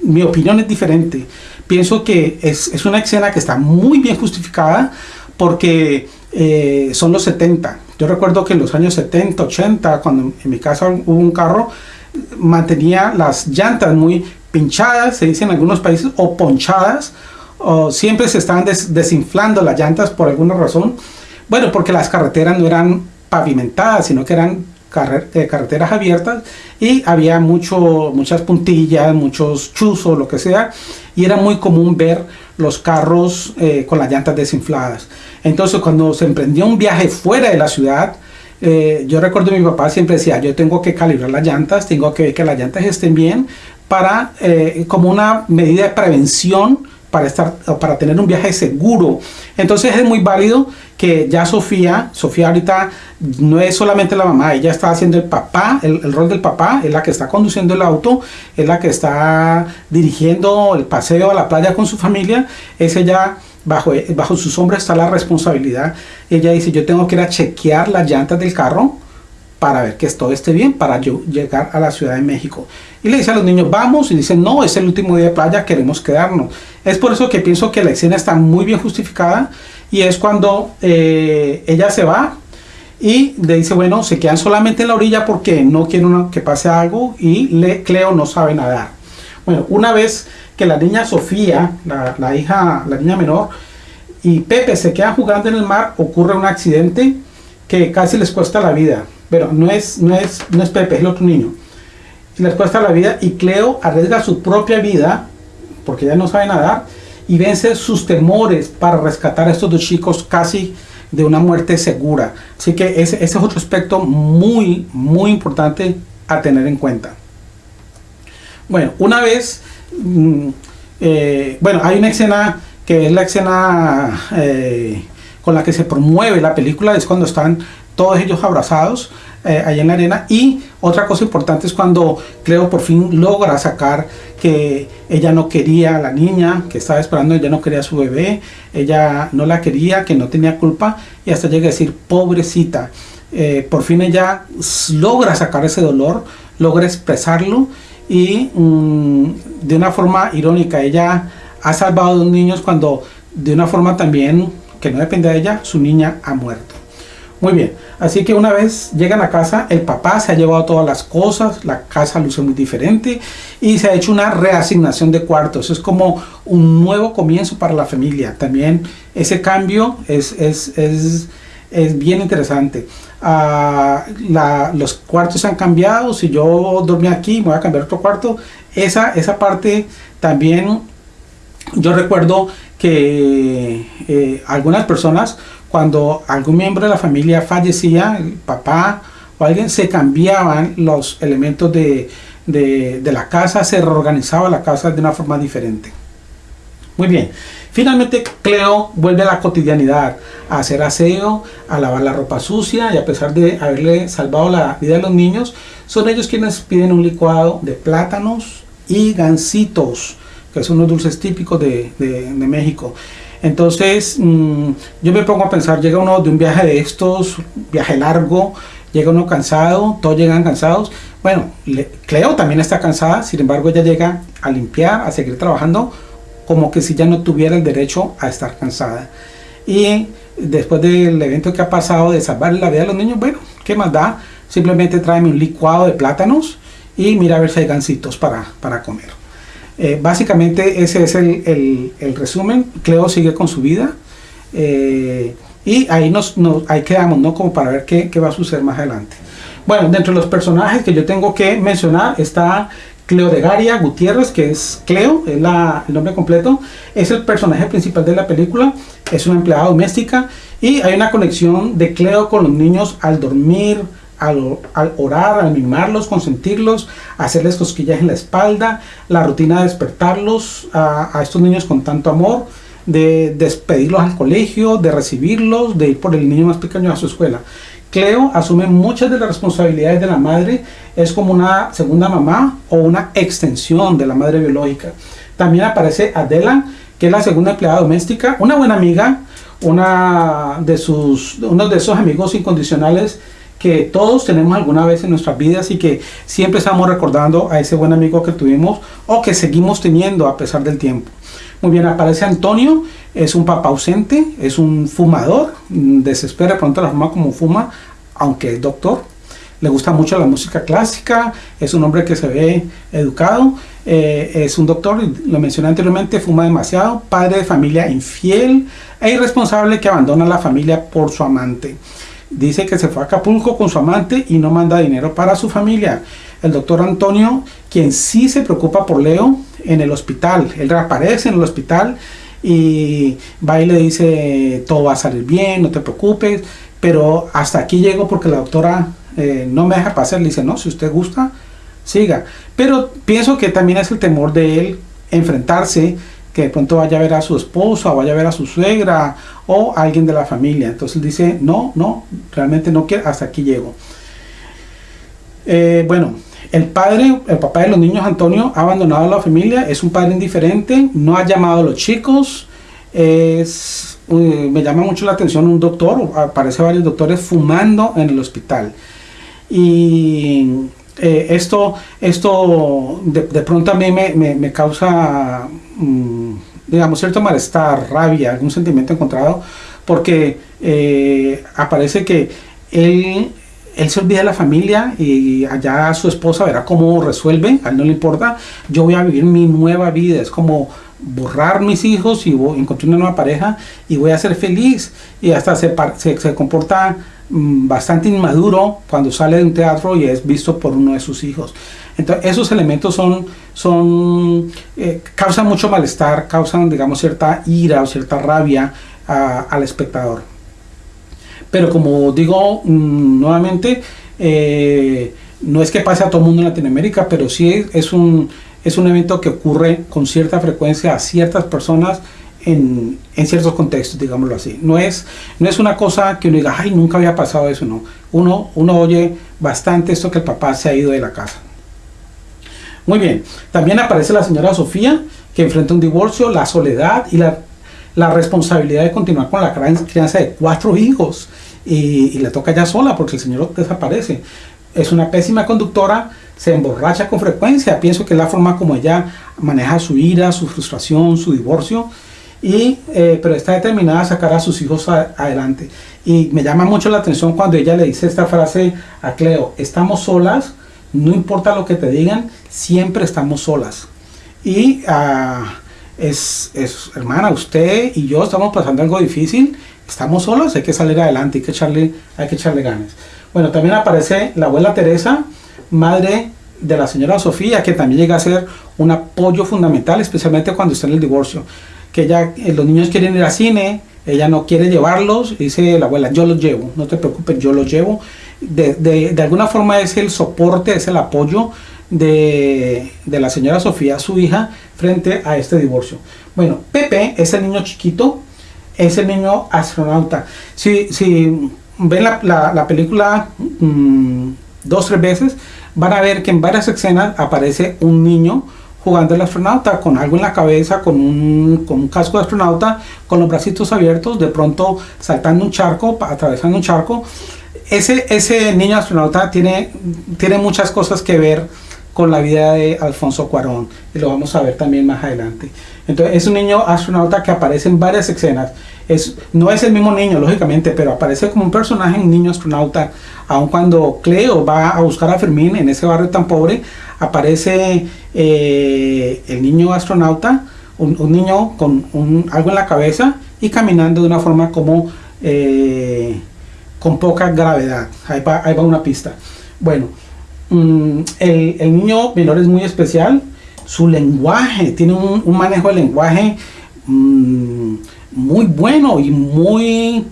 mi opinión es diferente. Pienso que es, es, una escena que está muy bien justificada porque eh, son los 70. Yo recuerdo que en los años 70, 80, cuando en mi casa hubo un carro, mantenía las llantas muy pinchadas, se dice en algunos países, o ponchadas, o siempre se estaban desinflando las llantas por alguna razón. Bueno, porque las carreteras no eran pavimentadas, sino que eran eh, carreteras abiertas y había muchas puntillas, muchos chuzos, lo que sea, y era muy común ver los carros eh, con las llantas desinfladas. Entonces cuando se emprendió un viaje fuera de la ciudad, eh, yo recuerdo mi papá siempre decía, yo tengo que calibrar las llantas, tengo que ver que las llantas estén bien para, como una medida de prevención para, estar, para tener un viaje seguro. Entonces es muy válido que ya Sofía, Sofía ahorita no es solamente la mamá, ella está haciendo el papá, el, rol del papá, es la que está conduciendo el auto, es la que está dirigiendo el paseo a la playa con su familia, es ella, bajo, bajo sus hombros está la responsabilidad. Ella dice, yo tengo que ir a chequear las llantas del carro, para ver que todo esté bien, para yo llegar a la Ciudad de México. Y le dice a los niños, vamos, y dicen, no, es el último día de playa, queremos quedarnos. Es por eso que pienso que la escena está muy bien justificada, y es cuando eh, ella se va, y le dice, bueno, se quedan solamente en la orilla porque no quieren que pase algo, y le, Cleo no sabe nadar. Bueno, una vez que la niña Sofía, la, la hija, la niña menor, y Pepe se queda jugando en el mar, ocurre un accidente que casi les cuesta la vida. Pero no es, no es, no es Pepe, es el otro niño. Y les cuesta la vida y Cleo arriesga su propia vida, porque ya no sabe nadar, y vence sus temores para rescatar a estos dos chicos casi de una muerte segura. Así que ese, es otro aspecto muy, muy importante a tener en cuenta. Bueno, una vez, mm, eh, bueno, hay una escena que es la escena eh, con la que se promueve la película, es cuando están todos ellos abrazados eh, allá en la arena. Y otra cosa importante es cuando Cleo por fin logra sacar que ella no quería a la niña, que estaba esperando, ella no quería a su bebé, ella no la quería, que no tenía culpa, y hasta llega a decir, pobrecita. Eh, por fin ella logra sacar ese dolor, logra expresarlo y mm, de una forma irónica, ella ha salvado a dos niños cuando de una forma también que no depende de ella, su niña ha muerto. Muy bien, así que una vez llegan a casa, el papá se ha llevado todas las cosas, la casa luce muy diferente y se ha hecho una reasignación de cuartos. Es como un nuevo comienzo para la familia. También ese cambio es, es, es, es bien interesante. Ah, los cuartos han cambiado, si yo dormía aquí, me voy a cambiar otro cuarto. Esa, esa parte también, yo recuerdo que eh, algunas personas cuando algún miembro de la familia fallecía, el papá o alguien, se cambiaban los elementos de, la casa, se reorganizaba la casa de una forma diferente. Muy bien, finalmente Cleo vuelve a la cotidianidad, a hacer aseo, a lavar la ropa sucia y a pesar de haberle salvado la vida de los niños, son ellos quienes piden un licuado de plátanos y gansitos, que son unos dulces típicos de, de México. Entonces, mm, yo me pongo a pensar, llega uno de un viaje de estos, viaje largo, llega uno cansado, todos llegan cansados. Bueno, Cleo también está cansada, sin embargo ella llega a limpiar, a seguir trabajando, como que si ya no tuviera el derecho a estar cansada. Y después del evento que ha pasado de salvar la vida de los niños, bueno, ¿qué más da? Simplemente tráeme un licuado de plátanos y mira a ver si hay gancitos para, para comer. Eh, básicamente ese es el, resumen. Cleo sigue con su vida. Eh, y ahí nos, ahí quedamos, ¿no? Como para ver qué, va a suceder más adelante. Bueno, dentro de los personajes que yo tengo que mencionar está Cleo de Garia Gutiérrez, que es Cleo, es la, el nombre completo, es el personaje principal de la película, es una empleada doméstica y hay una conexión de Cleo con los niños al dormir, al, orar, al mimarlos, consentirlos, hacerles cosquillas en la espalda, la rutina de despertarlos a, estos niños con tanto amor, de despedirlos al colegio, de recibirlos, de ir por el niño más pequeño a su escuela. Cleo asume muchas de las responsabilidades de la madre, es como una segunda mamá o una extensión de la madre biológica. También aparece Adela, que es la segunda empleada doméstica, una buena amiga, una de sus, uno de esos amigos incondicionales que todos tenemos alguna vez en nuestras vidas y que siempre estamos recordando a ese buen amigo que tuvimos o que seguimos teniendo a pesar del tiempo. Muy bien, aparece Antonio, es un papá ausente, es un fumador, mm, desespera pronto la forma como fuma, aunque es doctor. Le gusta mucho la música clásica, es un hombre que se ve educado, eh, es un doctor, lo mencioné anteriormente, fuma demasiado, padre de familia infiel e irresponsable que abandona la familia por su amante. Dice que se fue a Acapulco con su amante y no manda dinero para su familia. El doctor Antonio, quien sí se preocupa por Leo en el hospital, él reaparece en el hospital y va y le dice todo va a salir bien, no te preocupes, pero hasta aquí llego porque la doctora eh, no me deja pasar, le dice no, si usted gusta, siga. Pero pienso que también es el temor de él enfrentarse que de pronto vaya a ver a su esposa, vaya a ver a su suegra o alguien de la familia. Entonces dice, no, no, realmente no quiero, hasta aquí llego. Eh, bueno, el padre, el papá de los niños, Antonio, ha abandonado a la familia, es un padre indiferente, no ha llamado a los chicos, es, me llama mucho la atención un doctor, aparece varios doctores fumando en el hospital. Y eh, esto, esto de, pronto a mí me, me, causa, mm, digamos, cierto malestar, rabia, algún sentimiento encontrado, porque eh, aparece que él, él se olvida de la familia y allá su esposa verá cómo resuelve, a él no le importa, yo voy a vivir mi nueva vida, es como borrar mis hijos y voy, encontré una nueva pareja y voy a ser feliz. Y hasta se, se, se comporta bastante inmaduro cuando sale de un teatro y es visto por uno de sus hijos. Entonces, esos elementos son, son, eh, causan mucho malestar, causan, digamos, cierta ira o cierta rabia al espectador. Pero como digo mm, nuevamente, eh, no es que pase a todo el mundo en Latinoamérica, pero sí es un, es un evento que ocurre con cierta frecuencia a ciertas personas en, ciertos contextos, digámoslo así. No es, no es una cosa que uno diga, ay, nunca había pasado eso, no. Uno, uno oye bastante esto que el papá se ha ido de la casa. Muy bien, también aparece la señora Sofía, que enfrenta un divorcio, la soledad y la, la responsabilidad de continuar con la crianza de cuatro hijos. Y, y, le toca ya sola porque el señor desaparece. Es una pésima conductora, se emborracha con frecuencia. Pienso que la forma como ella maneja su ira, su frustración, su divorcio. Y, eh, pero está determinada a sacar a sus hijos a, adelante. Y me llama mucho la atención cuando ella le dice esta frase a Cleo, estamos solas, no importa lo que te digan, siempre estamos solas. Y uh, es, es, hermana, usted y yo estamos pasando algo difícil, estamos solas, hay que salir adelante, hay que echarle, hay que echarle ganas. Bueno, también aparece la abuela Teresa, madre de la señora Sofía, que también llega a ser un apoyo fundamental, especialmente cuando está en el divorcio. Que ella, eh, los niños quieren ir al cine, ella no quiere llevarlos, dice la abuela, yo los llevo, no te preocupes, yo los llevo de, de, alguna forma es el soporte, es el apoyo de, de, la señora Sofía, su hija, frente a este divorcio. Bueno, Pepe es el niño chiquito, es el niño astronauta. Si, si ven la, la, la película mmm, dos, tres veces, van a ver que en varias escenas aparece un niño jugando el astronauta con algo en la cabeza, con un, con un casco de astronauta, con los bracitos abiertos, de pronto saltando un charco, atravesando un charco. Ese, ese niño astronauta tiene, tiene muchas cosas que ver con la vida de Alfonso Cuarón y lo vamos a ver también más adelante. Entonces es un niño astronauta que aparece en varias escenas. Es, no es el mismo niño, lógicamente, pero aparece como un personaje, un niño astronauta. Aun cuando Cleo va a buscar a Fermín en ese barrio tan pobre, aparece eh, el niño astronauta, un, niño con algo en la cabeza y caminando de una forma como... Eh, con poca gravedad. Ahí ahí va una pista. Bueno, mmm, el, el, niño menor es muy especial. Su lenguaje, tiene un, manejo de lenguaje mmm, muy bueno y muy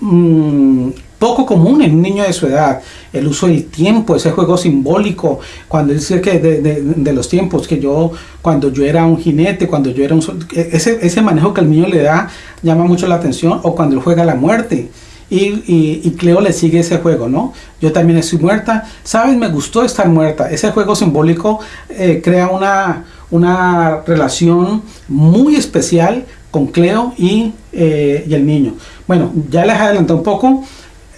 mmm, poco común en un niño de su edad. El uso del tiempo, ese juego simbólico, cuando dice que de, de, los tiempos, que yo, cuando yo era un jinete, cuando yo era un... Ese, ese manejo que el niño le da llama mucho la atención, o cuando él juega la muerte y, Cleo le sigue ese juego, ¿no? Yo también estoy muerta. ¿Sabes? Me gustó estar muerta. Ese juego simbólico eh, crea una, una relación muy especial con Cleo y, eh, y, el niño. Bueno, ya les adelanté un poco.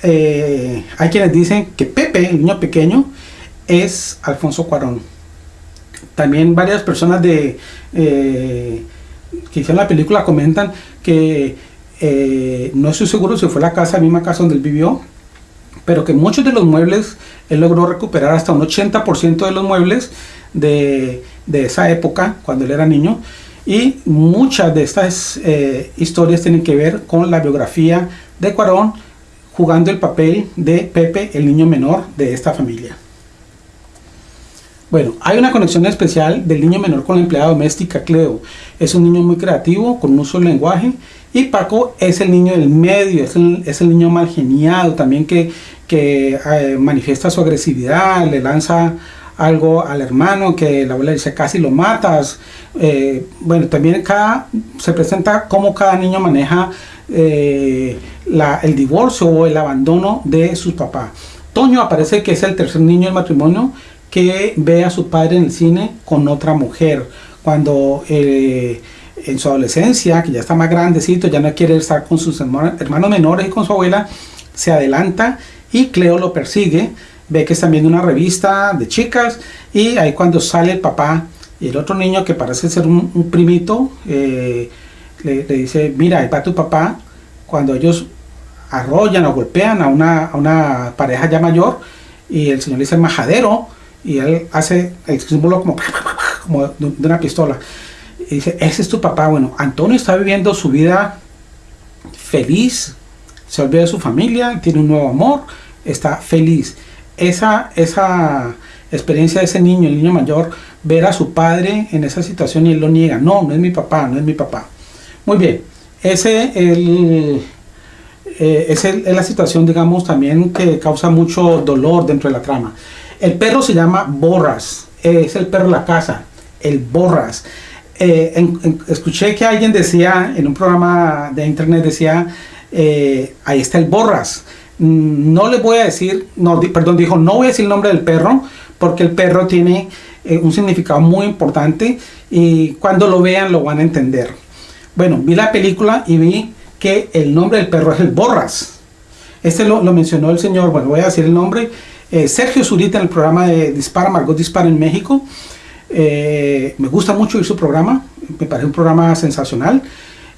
Eh, hay quienes dicen que Pepe, el niño pequeño, es Alfonso Cuarón. También varias personas de, que hicieron la película comentan que eh, no estoy seguro si fue la casa, la misma casa donde él vivió, pero que muchos de los muebles, él logró recuperar hasta un 80% de los muebles de, de, esa época, cuando él era niño, y muchas de estas eh, historias tienen que ver con la biografía de Cuarón, jugando el papel de Pepe, el niño menor de esta familia. Bueno, hay una conexión especial del niño menor con la empleada doméstica Cleo. Es un niño muy creativo, con un del lenguaje. Y Paco es el niño del medio, es el, es el niño mal geniado, también que, que eh, manifiesta su agresividad, le lanza algo al hermano que la abuela dice casi lo matas. Eh, bueno, también cada, se presenta cómo cada niño maneja eh, el divorcio o el abandono de sus papás. Toño aparece que es el tercer niño del matrimonio que ve a su padre en el cine con otra mujer. Cuando eh, en su adolescencia, que ya está más grandecito, ya no quiere estar con sus hermanos menores y con su abuela, se adelanta y Cleo lo persigue, ve que están viendo una revista de chicas y ahí cuando sale el papá y el otro niño que parece ser un, primito, eh, le, le, dice, mira, ahí va tu papá, cuando ellos arrollan o golpean a una, a una pareja ya mayor y el señor le dice majadero, y él hace el símbolo como, como de una pistola. y dice, ese es tu papá. Bueno, Antonio está viviendo su vida feliz, se olvida de su familia, tiene un nuevo amor, está feliz. Esa, esa experiencia de ese niño, el niño mayor, ver a su padre en esa situación y él lo niega. No, no es mi papá, no es mi papá. Muy bien, ese el, eh, es, la situación, digamos, también que causa mucho dolor dentro de la trama. El perro se llama Borras, es el perro de la casa, el Borras. Eh, escuché que alguien decía en un programa de internet, decía, eh, ahí está el Borras. Mm, no le voy a decir, no, perdón, dijo, no voy a decir el nombre del perro, porque el perro tiene un significado muy importante y cuando lo vean lo van a entender. Bueno, vi la película y vi que el nombre del perro es el Borras. Este lo, mencionó el señor, bueno, voy a decir el nombre, eh, Sergio Zurita en el programa de Dispara, Margot Dispara en México. Eh, me gusta mucho ir su programa, me parece un programa sensacional.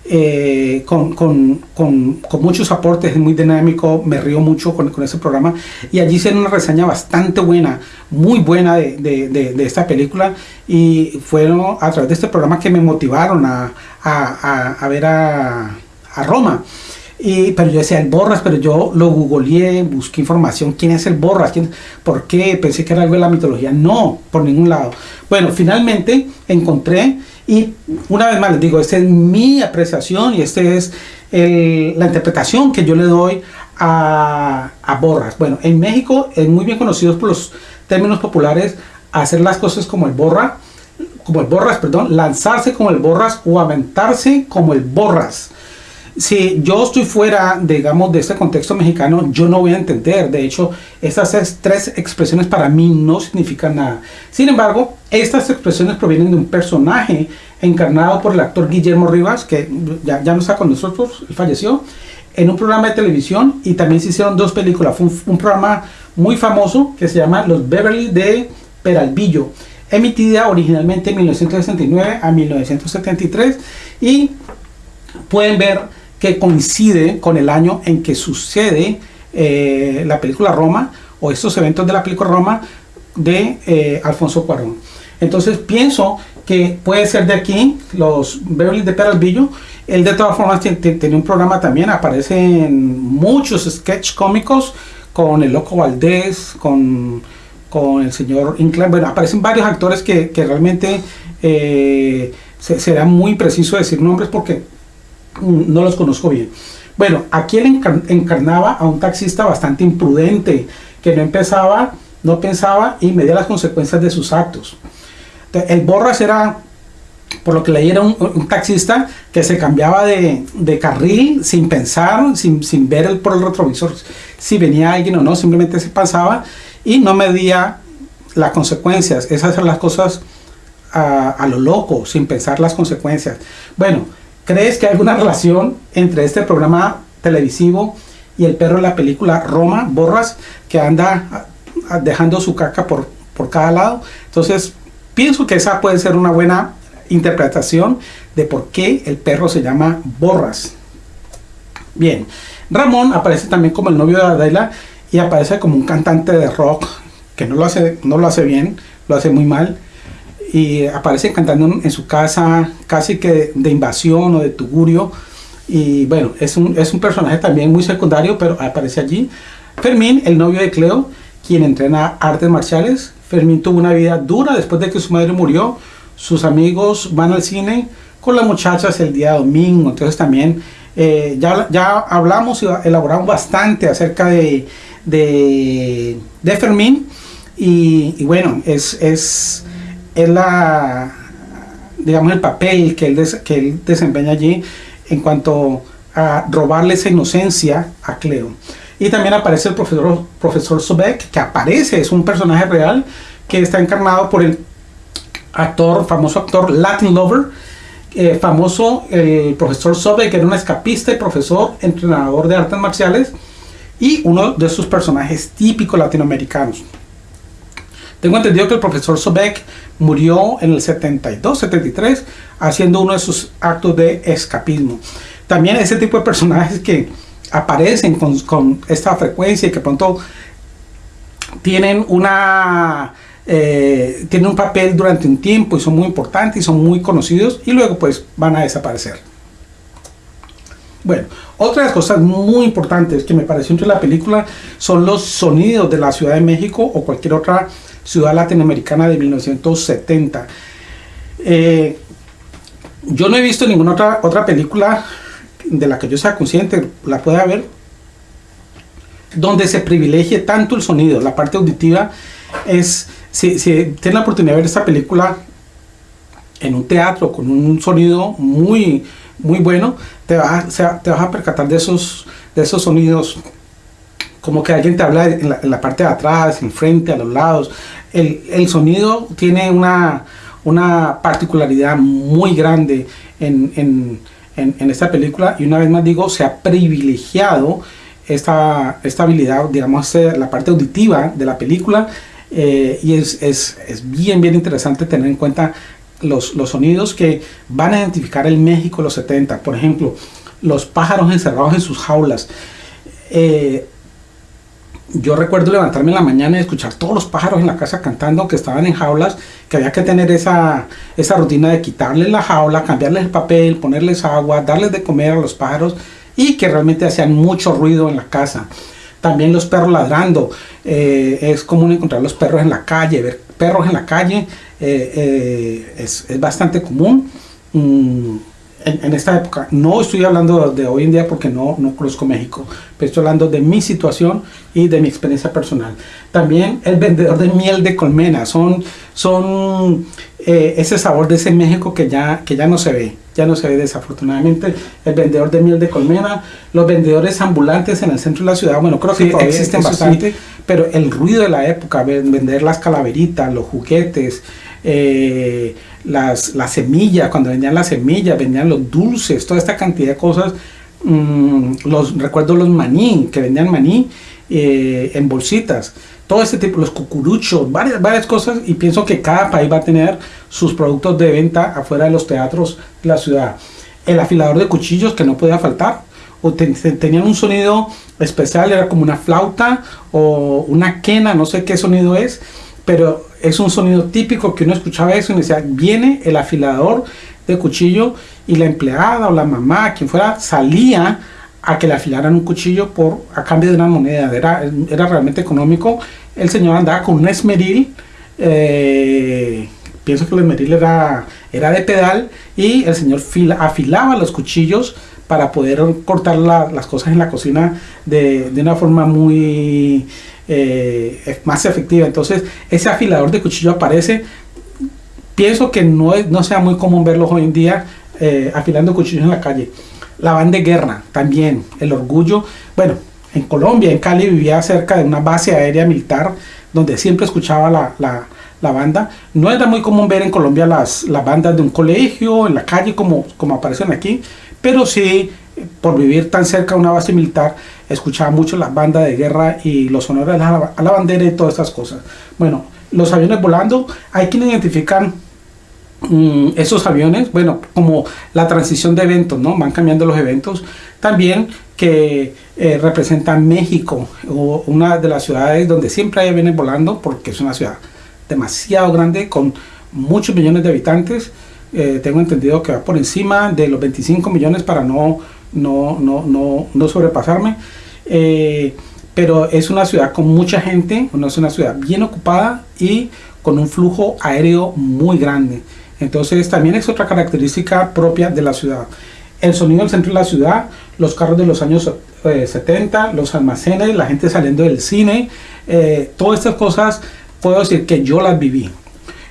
Eh, con, con, con, con, muchos aportes, es muy dinámico, me río mucho con, ese programa y allí hicieron una reseña bastante buena, muy buena de, de, de, esta película y fueron a través de este programa que me motivaron a, a, a, ver a, a Roma. Pero yo decía el Borras, pero yo lo googleé, busqué información, ¿quién es el Borras? ¿Quién, ¿Por qué? Pensé que era algo de la mitología. No, por ningún lado. Bueno, finalmente encontré y una vez más les digo, esta es mi apreciación y esta es la interpretación que yo le doy a, a, Borras. Bueno, en México es muy bien conocido por los términos populares hacer las cosas como el Borra, como el Borras, perdón, lanzarse como el Borras o aventarse como el Borras si yo estoy fuera, digamos, de este contexto mexicano, yo no voy a entender. De hecho, estas tres expresiones para mí no significan nada. Sin embargo, estas expresiones provienen de un personaje encarnado por el actor Guillermo Rivas, que ya, no está con nosotros, falleció, en un programa de televisión y también se hicieron dos películas. Fue un, programa muy famoso que se llama Los Beverly de Peralvillo, emitida originalmente en 1969 a 1973 y pueden ver que coincide con el año en que sucede eh, la película Roma o estos eventos de la película Roma de eh, Alfonso Cuarón. Entonces pienso que puede ser de aquí, los Beverly de Peralvillo. Él de todas formas tiene, un programa también, aparece en muchos sketch cómicos con el Loco Valdés, con, con el señor Inclán. Bueno, aparecen varios actores que, realmente eh, será muy preciso decir nombres porque no los conozco bien. Bueno, aquí él encarnaba a un taxista bastante imprudente, que no empezaba, no pensaba y medía las consecuencias de sus actos. El Borras era, por lo que leí, era un, taxista que se cambiaba de, carril sin pensar, sin, sin ver el, por el retrovisor si venía alguien o no, simplemente se pasaba y no medía las consecuencias. Esas son las cosas a, a lo loco, sin pensar las consecuencias. Bueno, ¿Crees que hay alguna relación entre este programa televisivo y el perro de la película Roma, Borras, que anda dejando su caca por, por cada lado? Entonces, pienso que esa puede ser una buena interpretación de por qué el perro se llama Borras. Bien, Ramón aparece también como el novio de Adela y aparece como un cantante de rock que no lo hace, no lo hace bien, lo hace muy mal y aparece cantando en su casa casi que de invasión o de tugurio y bueno, es un, es un personaje también muy secundario pero aparece allí. Fermín, el novio de Cleo, quien entrena artes marciales. Fermín tuvo una vida dura después de que su madre murió. Sus amigos van al cine con las muchachas el día domingo. Entonces también eh, ya, ya hablamos y elaboramos bastante acerca de, de, de Fermín. Y, y, bueno, es, es, es la, digamos, el papel que él, que él desempeña allí en cuanto a robarle esa inocencia a Cleo. Y también aparece el profesor, profesor Sobek, que aparece, es un personaje real que está encarnado por el actor, famoso actor Latin Lover, eh, famoso el profesor Sobek, que era un escapista y profesor, entrenador de artes marciales, y uno de sus personajes típicos latinoamericanos. Tengo entendido que el profesor Sobek murió en el 72, 73, haciendo uno de sus actos de escapismo. También ese tipo de personajes que aparecen con, esta frecuencia y que pronto tienen una eh, tienen un papel durante un tiempo y son muy importantes y son muy conocidos y luego pues van a desaparecer. Bueno, otra de las cosas muy importantes que me pareció entre la película son los sonidos de la Ciudad de México o cualquier otra ciudad latinoamericana de 1970. Eh, yo no he visto ninguna otra, otra película de la que yo sea consciente, la pueda ver, donde se privilegie tanto el sonido, la parte auditiva es, si, si tienen la oportunidad de ver esta película en un teatro con un sonido muy, muy bueno, te vas, te vas a percatar de esos, de esos sonidos como que alguien te habla en la, parte de atrás, enfrente, a los lados. El, el sonido tiene una, una, particularidad muy grande en, en, en, esta película y una vez más digo, se ha privilegiado esta, esta habilidad, digamos, la parte auditiva de la película eh, y es, es, es, bien, bien interesante tener en cuenta los, los, sonidos que van a identificar el México de los 70. Por ejemplo, los pájaros encerrados en sus jaulas. Eh, yo recuerdo levantarme en la mañana y escuchar todos los pájaros en la casa cantando que estaban en jaulas, que había que tener esa, esa rutina de quitarles la jaula, cambiarles el papel, ponerles agua, darles de comer a los pájaros y que realmente hacían mucho ruido en la casa. También los perros ladrando. Eh, es común encontrar los perros en la calle, ver perros en la calle eh, eh, es, es, bastante común. Mm, en, esta época. No estoy hablando de hoy en día porque no, no conozco México, pero estoy hablando de mi situación y de mi experiencia personal. También el vendedor de miel de colmena, son, son eh, ese sabor de ese México que ya, que ya no se ve, ya no se ve desafortunadamente. El vendedor de miel de colmena, los vendedores ambulantes en el centro de la ciudad, bueno, creo que todavía existen bastante, pero el ruido de la época, vender las calaveritas, los juguetes, eh, las, las semillas, cuando vendían las semillas, vendían los dulces, toda esta cantidad de cosas. Mm, los recuerdo los maní, que vendían maní eh, en bolsitas, todo este tipo, los cucuruchos, varias, varias cosas, y pienso que cada país va a tener sus productos de venta afuera de los teatros de la ciudad. El afilador de cuchillos que no podía faltar, o tenían un sonido especial, era como una flauta o una quena, no sé qué sonido es, pero es un sonido típico que uno escuchaba eso y decía, viene el afilador de cuchillo y la empleada o la mamá, quien fuera, salía a que le afilaran un cuchillo por a cambio de una moneda, era, era realmente económico. El señor andaba con un esmeril, eh, pienso que el esmeril era, era de pedal y el señor afilaba los cuchillos para poder cortar las cosas en la cocina de, de una forma muy eh, más efectiva. Entonces, ese afilador de cuchillo aparece. Pienso que no, es, no sea muy común verlos hoy en día eh, afilando cuchillos en la calle. La banda de guerra, también, el orgullo. Bueno, en Colombia, en Cali, vivía cerca de una base aérea militar donde siempre escuchaba la, la, la banda. No era muy común ver en Colombia las, las bandas de un colegio, en la calle, como, como aparecen aquí, pero sí por vivir tan cerca de una base militar, escuchaba mucho las bandas de guerra y los honores a la, bandera y todas estas cosas. Bueno, los aviones volando, hay quienes identifican mm, esos aviones, bueno, como la transición de eventos, ¿no? Van cambiando los eventos. También que eh, representan México, o una de las ciudades donde siempre hay aviones volando, porque es una ciudad demasiado grande, con muchos millones de habitantes. Eh, tengo entendido que va por encima de los 25 millones para no no, no, no, no sobrepasarme. Eh, pero es una ciudad con mucha gente, no es una ciudad bien ocupada y con un flujo aéreo muy grande. Entonces también es otra característica propia de la ciudad. El sonido del centro de la ciudad, los carros de los años 70, eh, los almacenes, la gente saliendo del cine, eh, todas estas cosas puedo decir que yo las viví.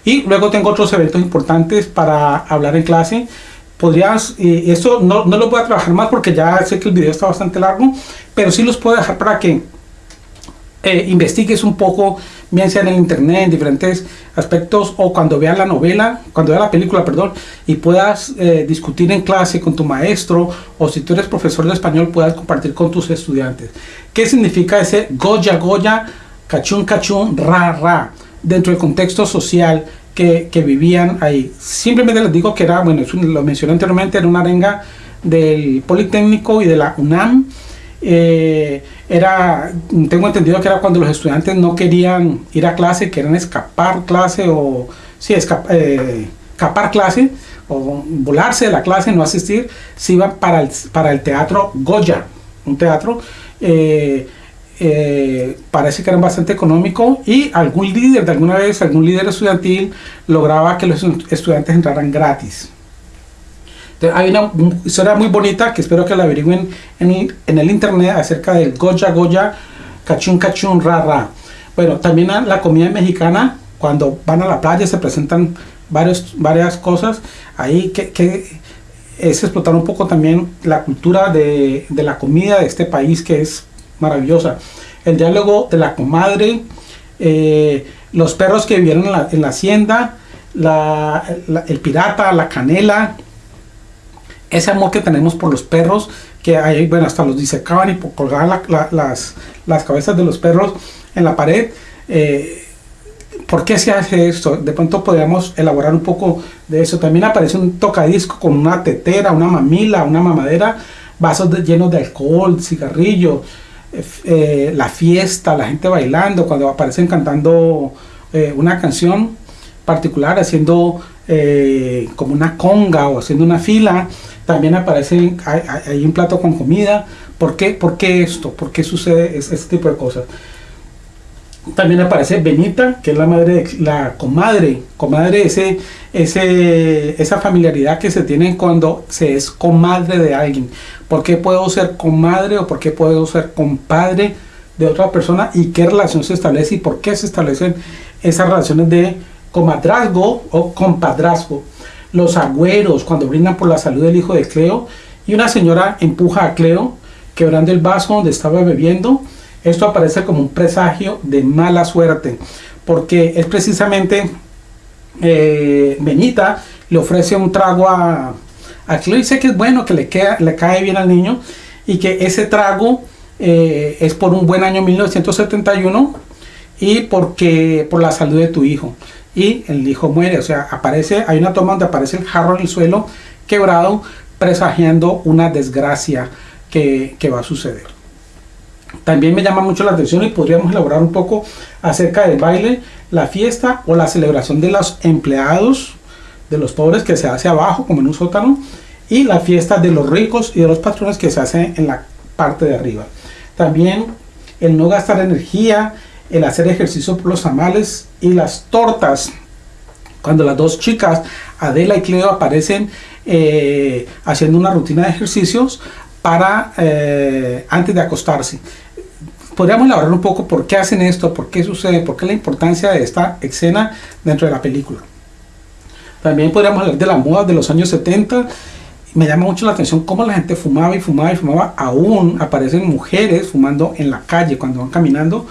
Y luego tengo otros eventos importantes para hablar en clase podrías, y esto no, no, lo voy a trabajar más porque ya sé que el video está bastante largo, pero sí los puedo dejar para que eh, investigues un poco, bien sea en el internet, en diferentes aspectos, o cuando veas la novela, cuando veas la película, perdón, y puedas eh, discutir en clase con tu maestro, o si tú eres profesor de español, puedas compartir con tus estudiantes. ¿Qué significa ese Goya, Goya, cachún, cachún, ra, ra? Dentro del contexto social, que, vivían ahí. Simplemente les digo que era, bueno, lo mencioné anteriormente, era una arenga del Politécnico y de la UNAM eh, era, tengo entendido que era cuando los estudiantes no querían ir a clase, querían escapar clase o, sí, eh, escapar clase o volarse de la clase, no asistir, se iban para el, para el teatro Goya, un teatro, eh, parece que era bastante económico y algún líder, de alguna vez, algún líder estudiantil lograba que los estudiantes entraran gratis hay una historia muy bonita que espero que la averigüen en, en el internet acerca del Goya Goya Cachun Cachun Ra Ra. Bueno, también la comida mexicana, cuando van a la playa se presentan varios, varias cosas. Ahí que, que es explotar un poco también la cultura de, de, la comida de este país que es maravillosa. El diálogo de la comadre, eh, los perros que vivieron en la, en la hacienda, el pirata, la canela, ese amor que tenemos por los perros, que hay, bueno, hasta los disecaban y colgaban las, las cabezas de los perros en la pared. Eh, ¿Por qué se hace esto? De pronto podríamos elaborar un poco de eso. También aparece un tocadisco con una tetera, una mamila, una mamadera, vasos llenos de alcohol, cigarrillo, eh, eh, la fiesta, la gente bailando, cuando aparecen cantando una canción particular, haciendo como una conga o haciendo una fila también aparece hay, un plato con comida. ¿Por qué, ¿Por qué esto? ¿Por qué sucede este tipo de cosas? También aparece Benita, que es la madre, de, la comadre, comadre, ese, ese, esa familiaridad que se tiene cuando se es comadre de alguien. ¿Por qué puedo ser comadre o por qué puedo ser compadre de otra persona y qué relación se establece y por qué se establecen esas relaciones de comadrazgo o compadrazgo? los agüeros cuando brindan por la salud del hijo de Cleo y una señora empuja a Cleo quebrando el vaso donde estaba bebiendo. Esto aparece como un presagio de mala suerte porque es precisamente eh, Benita le ofrece un trago a, a dice que es bueno, que le, cae bien al niño y que ese trago eh, es por un buen año 1971 y porque por la salud de tu hijo y el hijo muere. O sea, aparece, hay una toma donde aparece el jarro en el suelo quebrado, presagiando una desgracia que, va a suceder. También me llama mucho la atención y podríamos elaborar un poco acerca del baile, la fiesta o la celebración de los empleados, de los pobres que se hace abajo como en un sótano y la fiesta de los ricos y de los patrones que se hace en la parte de arriba. También el no gastar energía, el hacer ejercicio por los amales y las tortas. Cuando las dos chicas, Adela y Cleo, aparecen eh, haciendo una rutina de ejercicios para eh, antes de acostarse. Podríamos elaborar un poco por qué hacen esto, por qué sucede, por qué la importancia de esta escena dentro de la película. También podríamos hablar de la moda de los años 70 me llama mucho la atención cómo la gente fumaba y fumaba y fumaba. Aún aparecen mujeres fumando en la calle cuando van caminando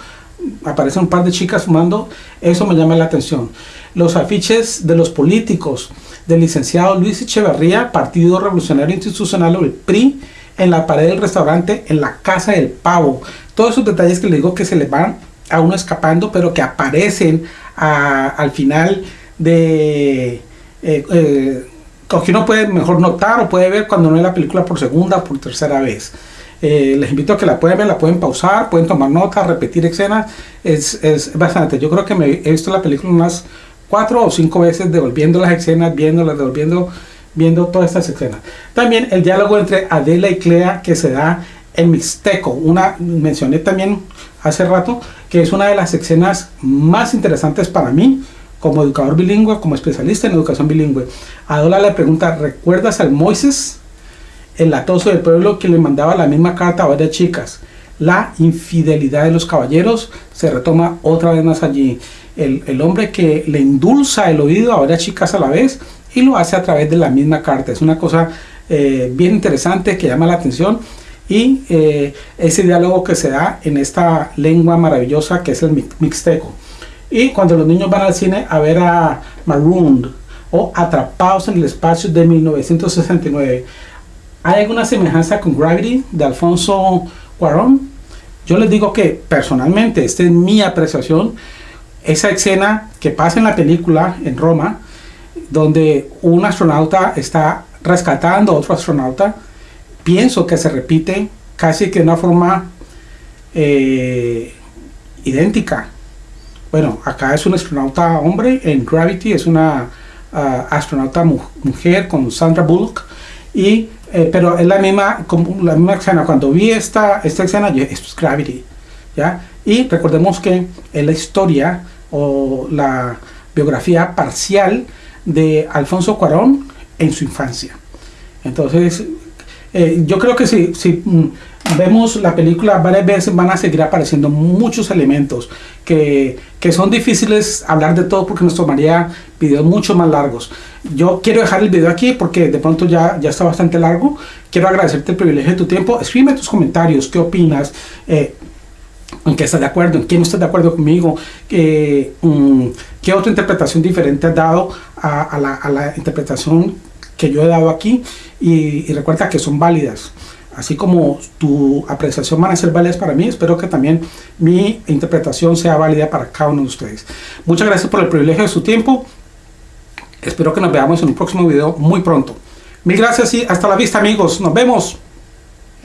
aparecen un par de chicas fumando, eso me llama la atención. Los afiches de los políticos, del licenciado Luis Echeverría, Partido Revolucionario Institucional o el PRI, en la pared del restaurante, en la casa del pavo. Todos esos detalles que le digo que se le van a uno escapando, pero que aparecen al final de... Eh, eh, que uno puede mejor notar o puede ver cuando no ve la película por segunda o por tercera vez. Eh, les invito a que la pueden ver, la pueden pausar, pueden tomar notas, repetir escenas. Es, es, bastante. Yo creo que me he visto la película unas cuatro o cinco veces, devolviendo las escenas, viéndolas, devolviendo, viendo todas estas escenas. También el diálogo entre Adela y Clea que se da en Mixteco. Una mencioné también hace rato que es una de las escenas más interesantes para mí como educador bilingüe, como especialista en educación bilingüe. Adela le pregunta, ¿recuerdas al Moisés? el latoso del pueblo que le mandaba la misma carta a varias chicas. La infidelidad de los caballeros se retoma otra vez más allí. El, hombre que le endulza el oído a varias chicas a la vez y lo hace a través de la misma carta. Es una cosa eh, bien interesante que llama la atención y eh, ese diálogo que se da en esta lengua maravillosa que es el mixteco. Y cuando los niños van al cine a ver a Marooned o Atrapados en el Espacio de 1969, ¿Hay alguna semejanza con Gravity de Alfonso Cuarón? Yo les digo que personalmente, esta es mi apreciación, esa escena que pasa en la película en Roma, donde un astronauta está rescatando a otro astronauta, pienso que se repite casi que de una forma eh, idéntica. Bueno, acá es un astronauta hombre, en Gravity es una ah, astronauta mujer con Sandra Bullock, y, eh, pero es la misma, la misma escena. Cuando vi esta, esta escena, yo, es Gravity. ¿ya? Y recordemos que es la historia o la biografía parcial de Alfonso Cuarón en su infancia. Entonces, eh, yo creo que si, si mm, vemos la película varias veces van a seguir apareciendo muchos elementos que, que, son difíciles hablar de todo porque nos tomaría videos mucho más largos. Yo quiero dejar el video aquí porque de pronto ya, ya está bastante largo. Quiero agradecerte el privilegio de tu tiempo. Escríbeme tus comentarios, qué opinas. Eh, en qué estás de acuerdo, en no estás de acuerdo conmigo, eh, mm, qué otra interpretación diferente has dado a, la, interpretación que yo he dado aquí y, recuerda que son válidas. Así como tu apreciación van a ser válidas para mí, espero que también mi interpretación sea válida para cada uno de ustedes. Muchas gracias por el privilegio de su tiempo. Espero que nos veamos en un próximo video muy pronto. Mil gracias y hasta la vista amigos. Nos vemos.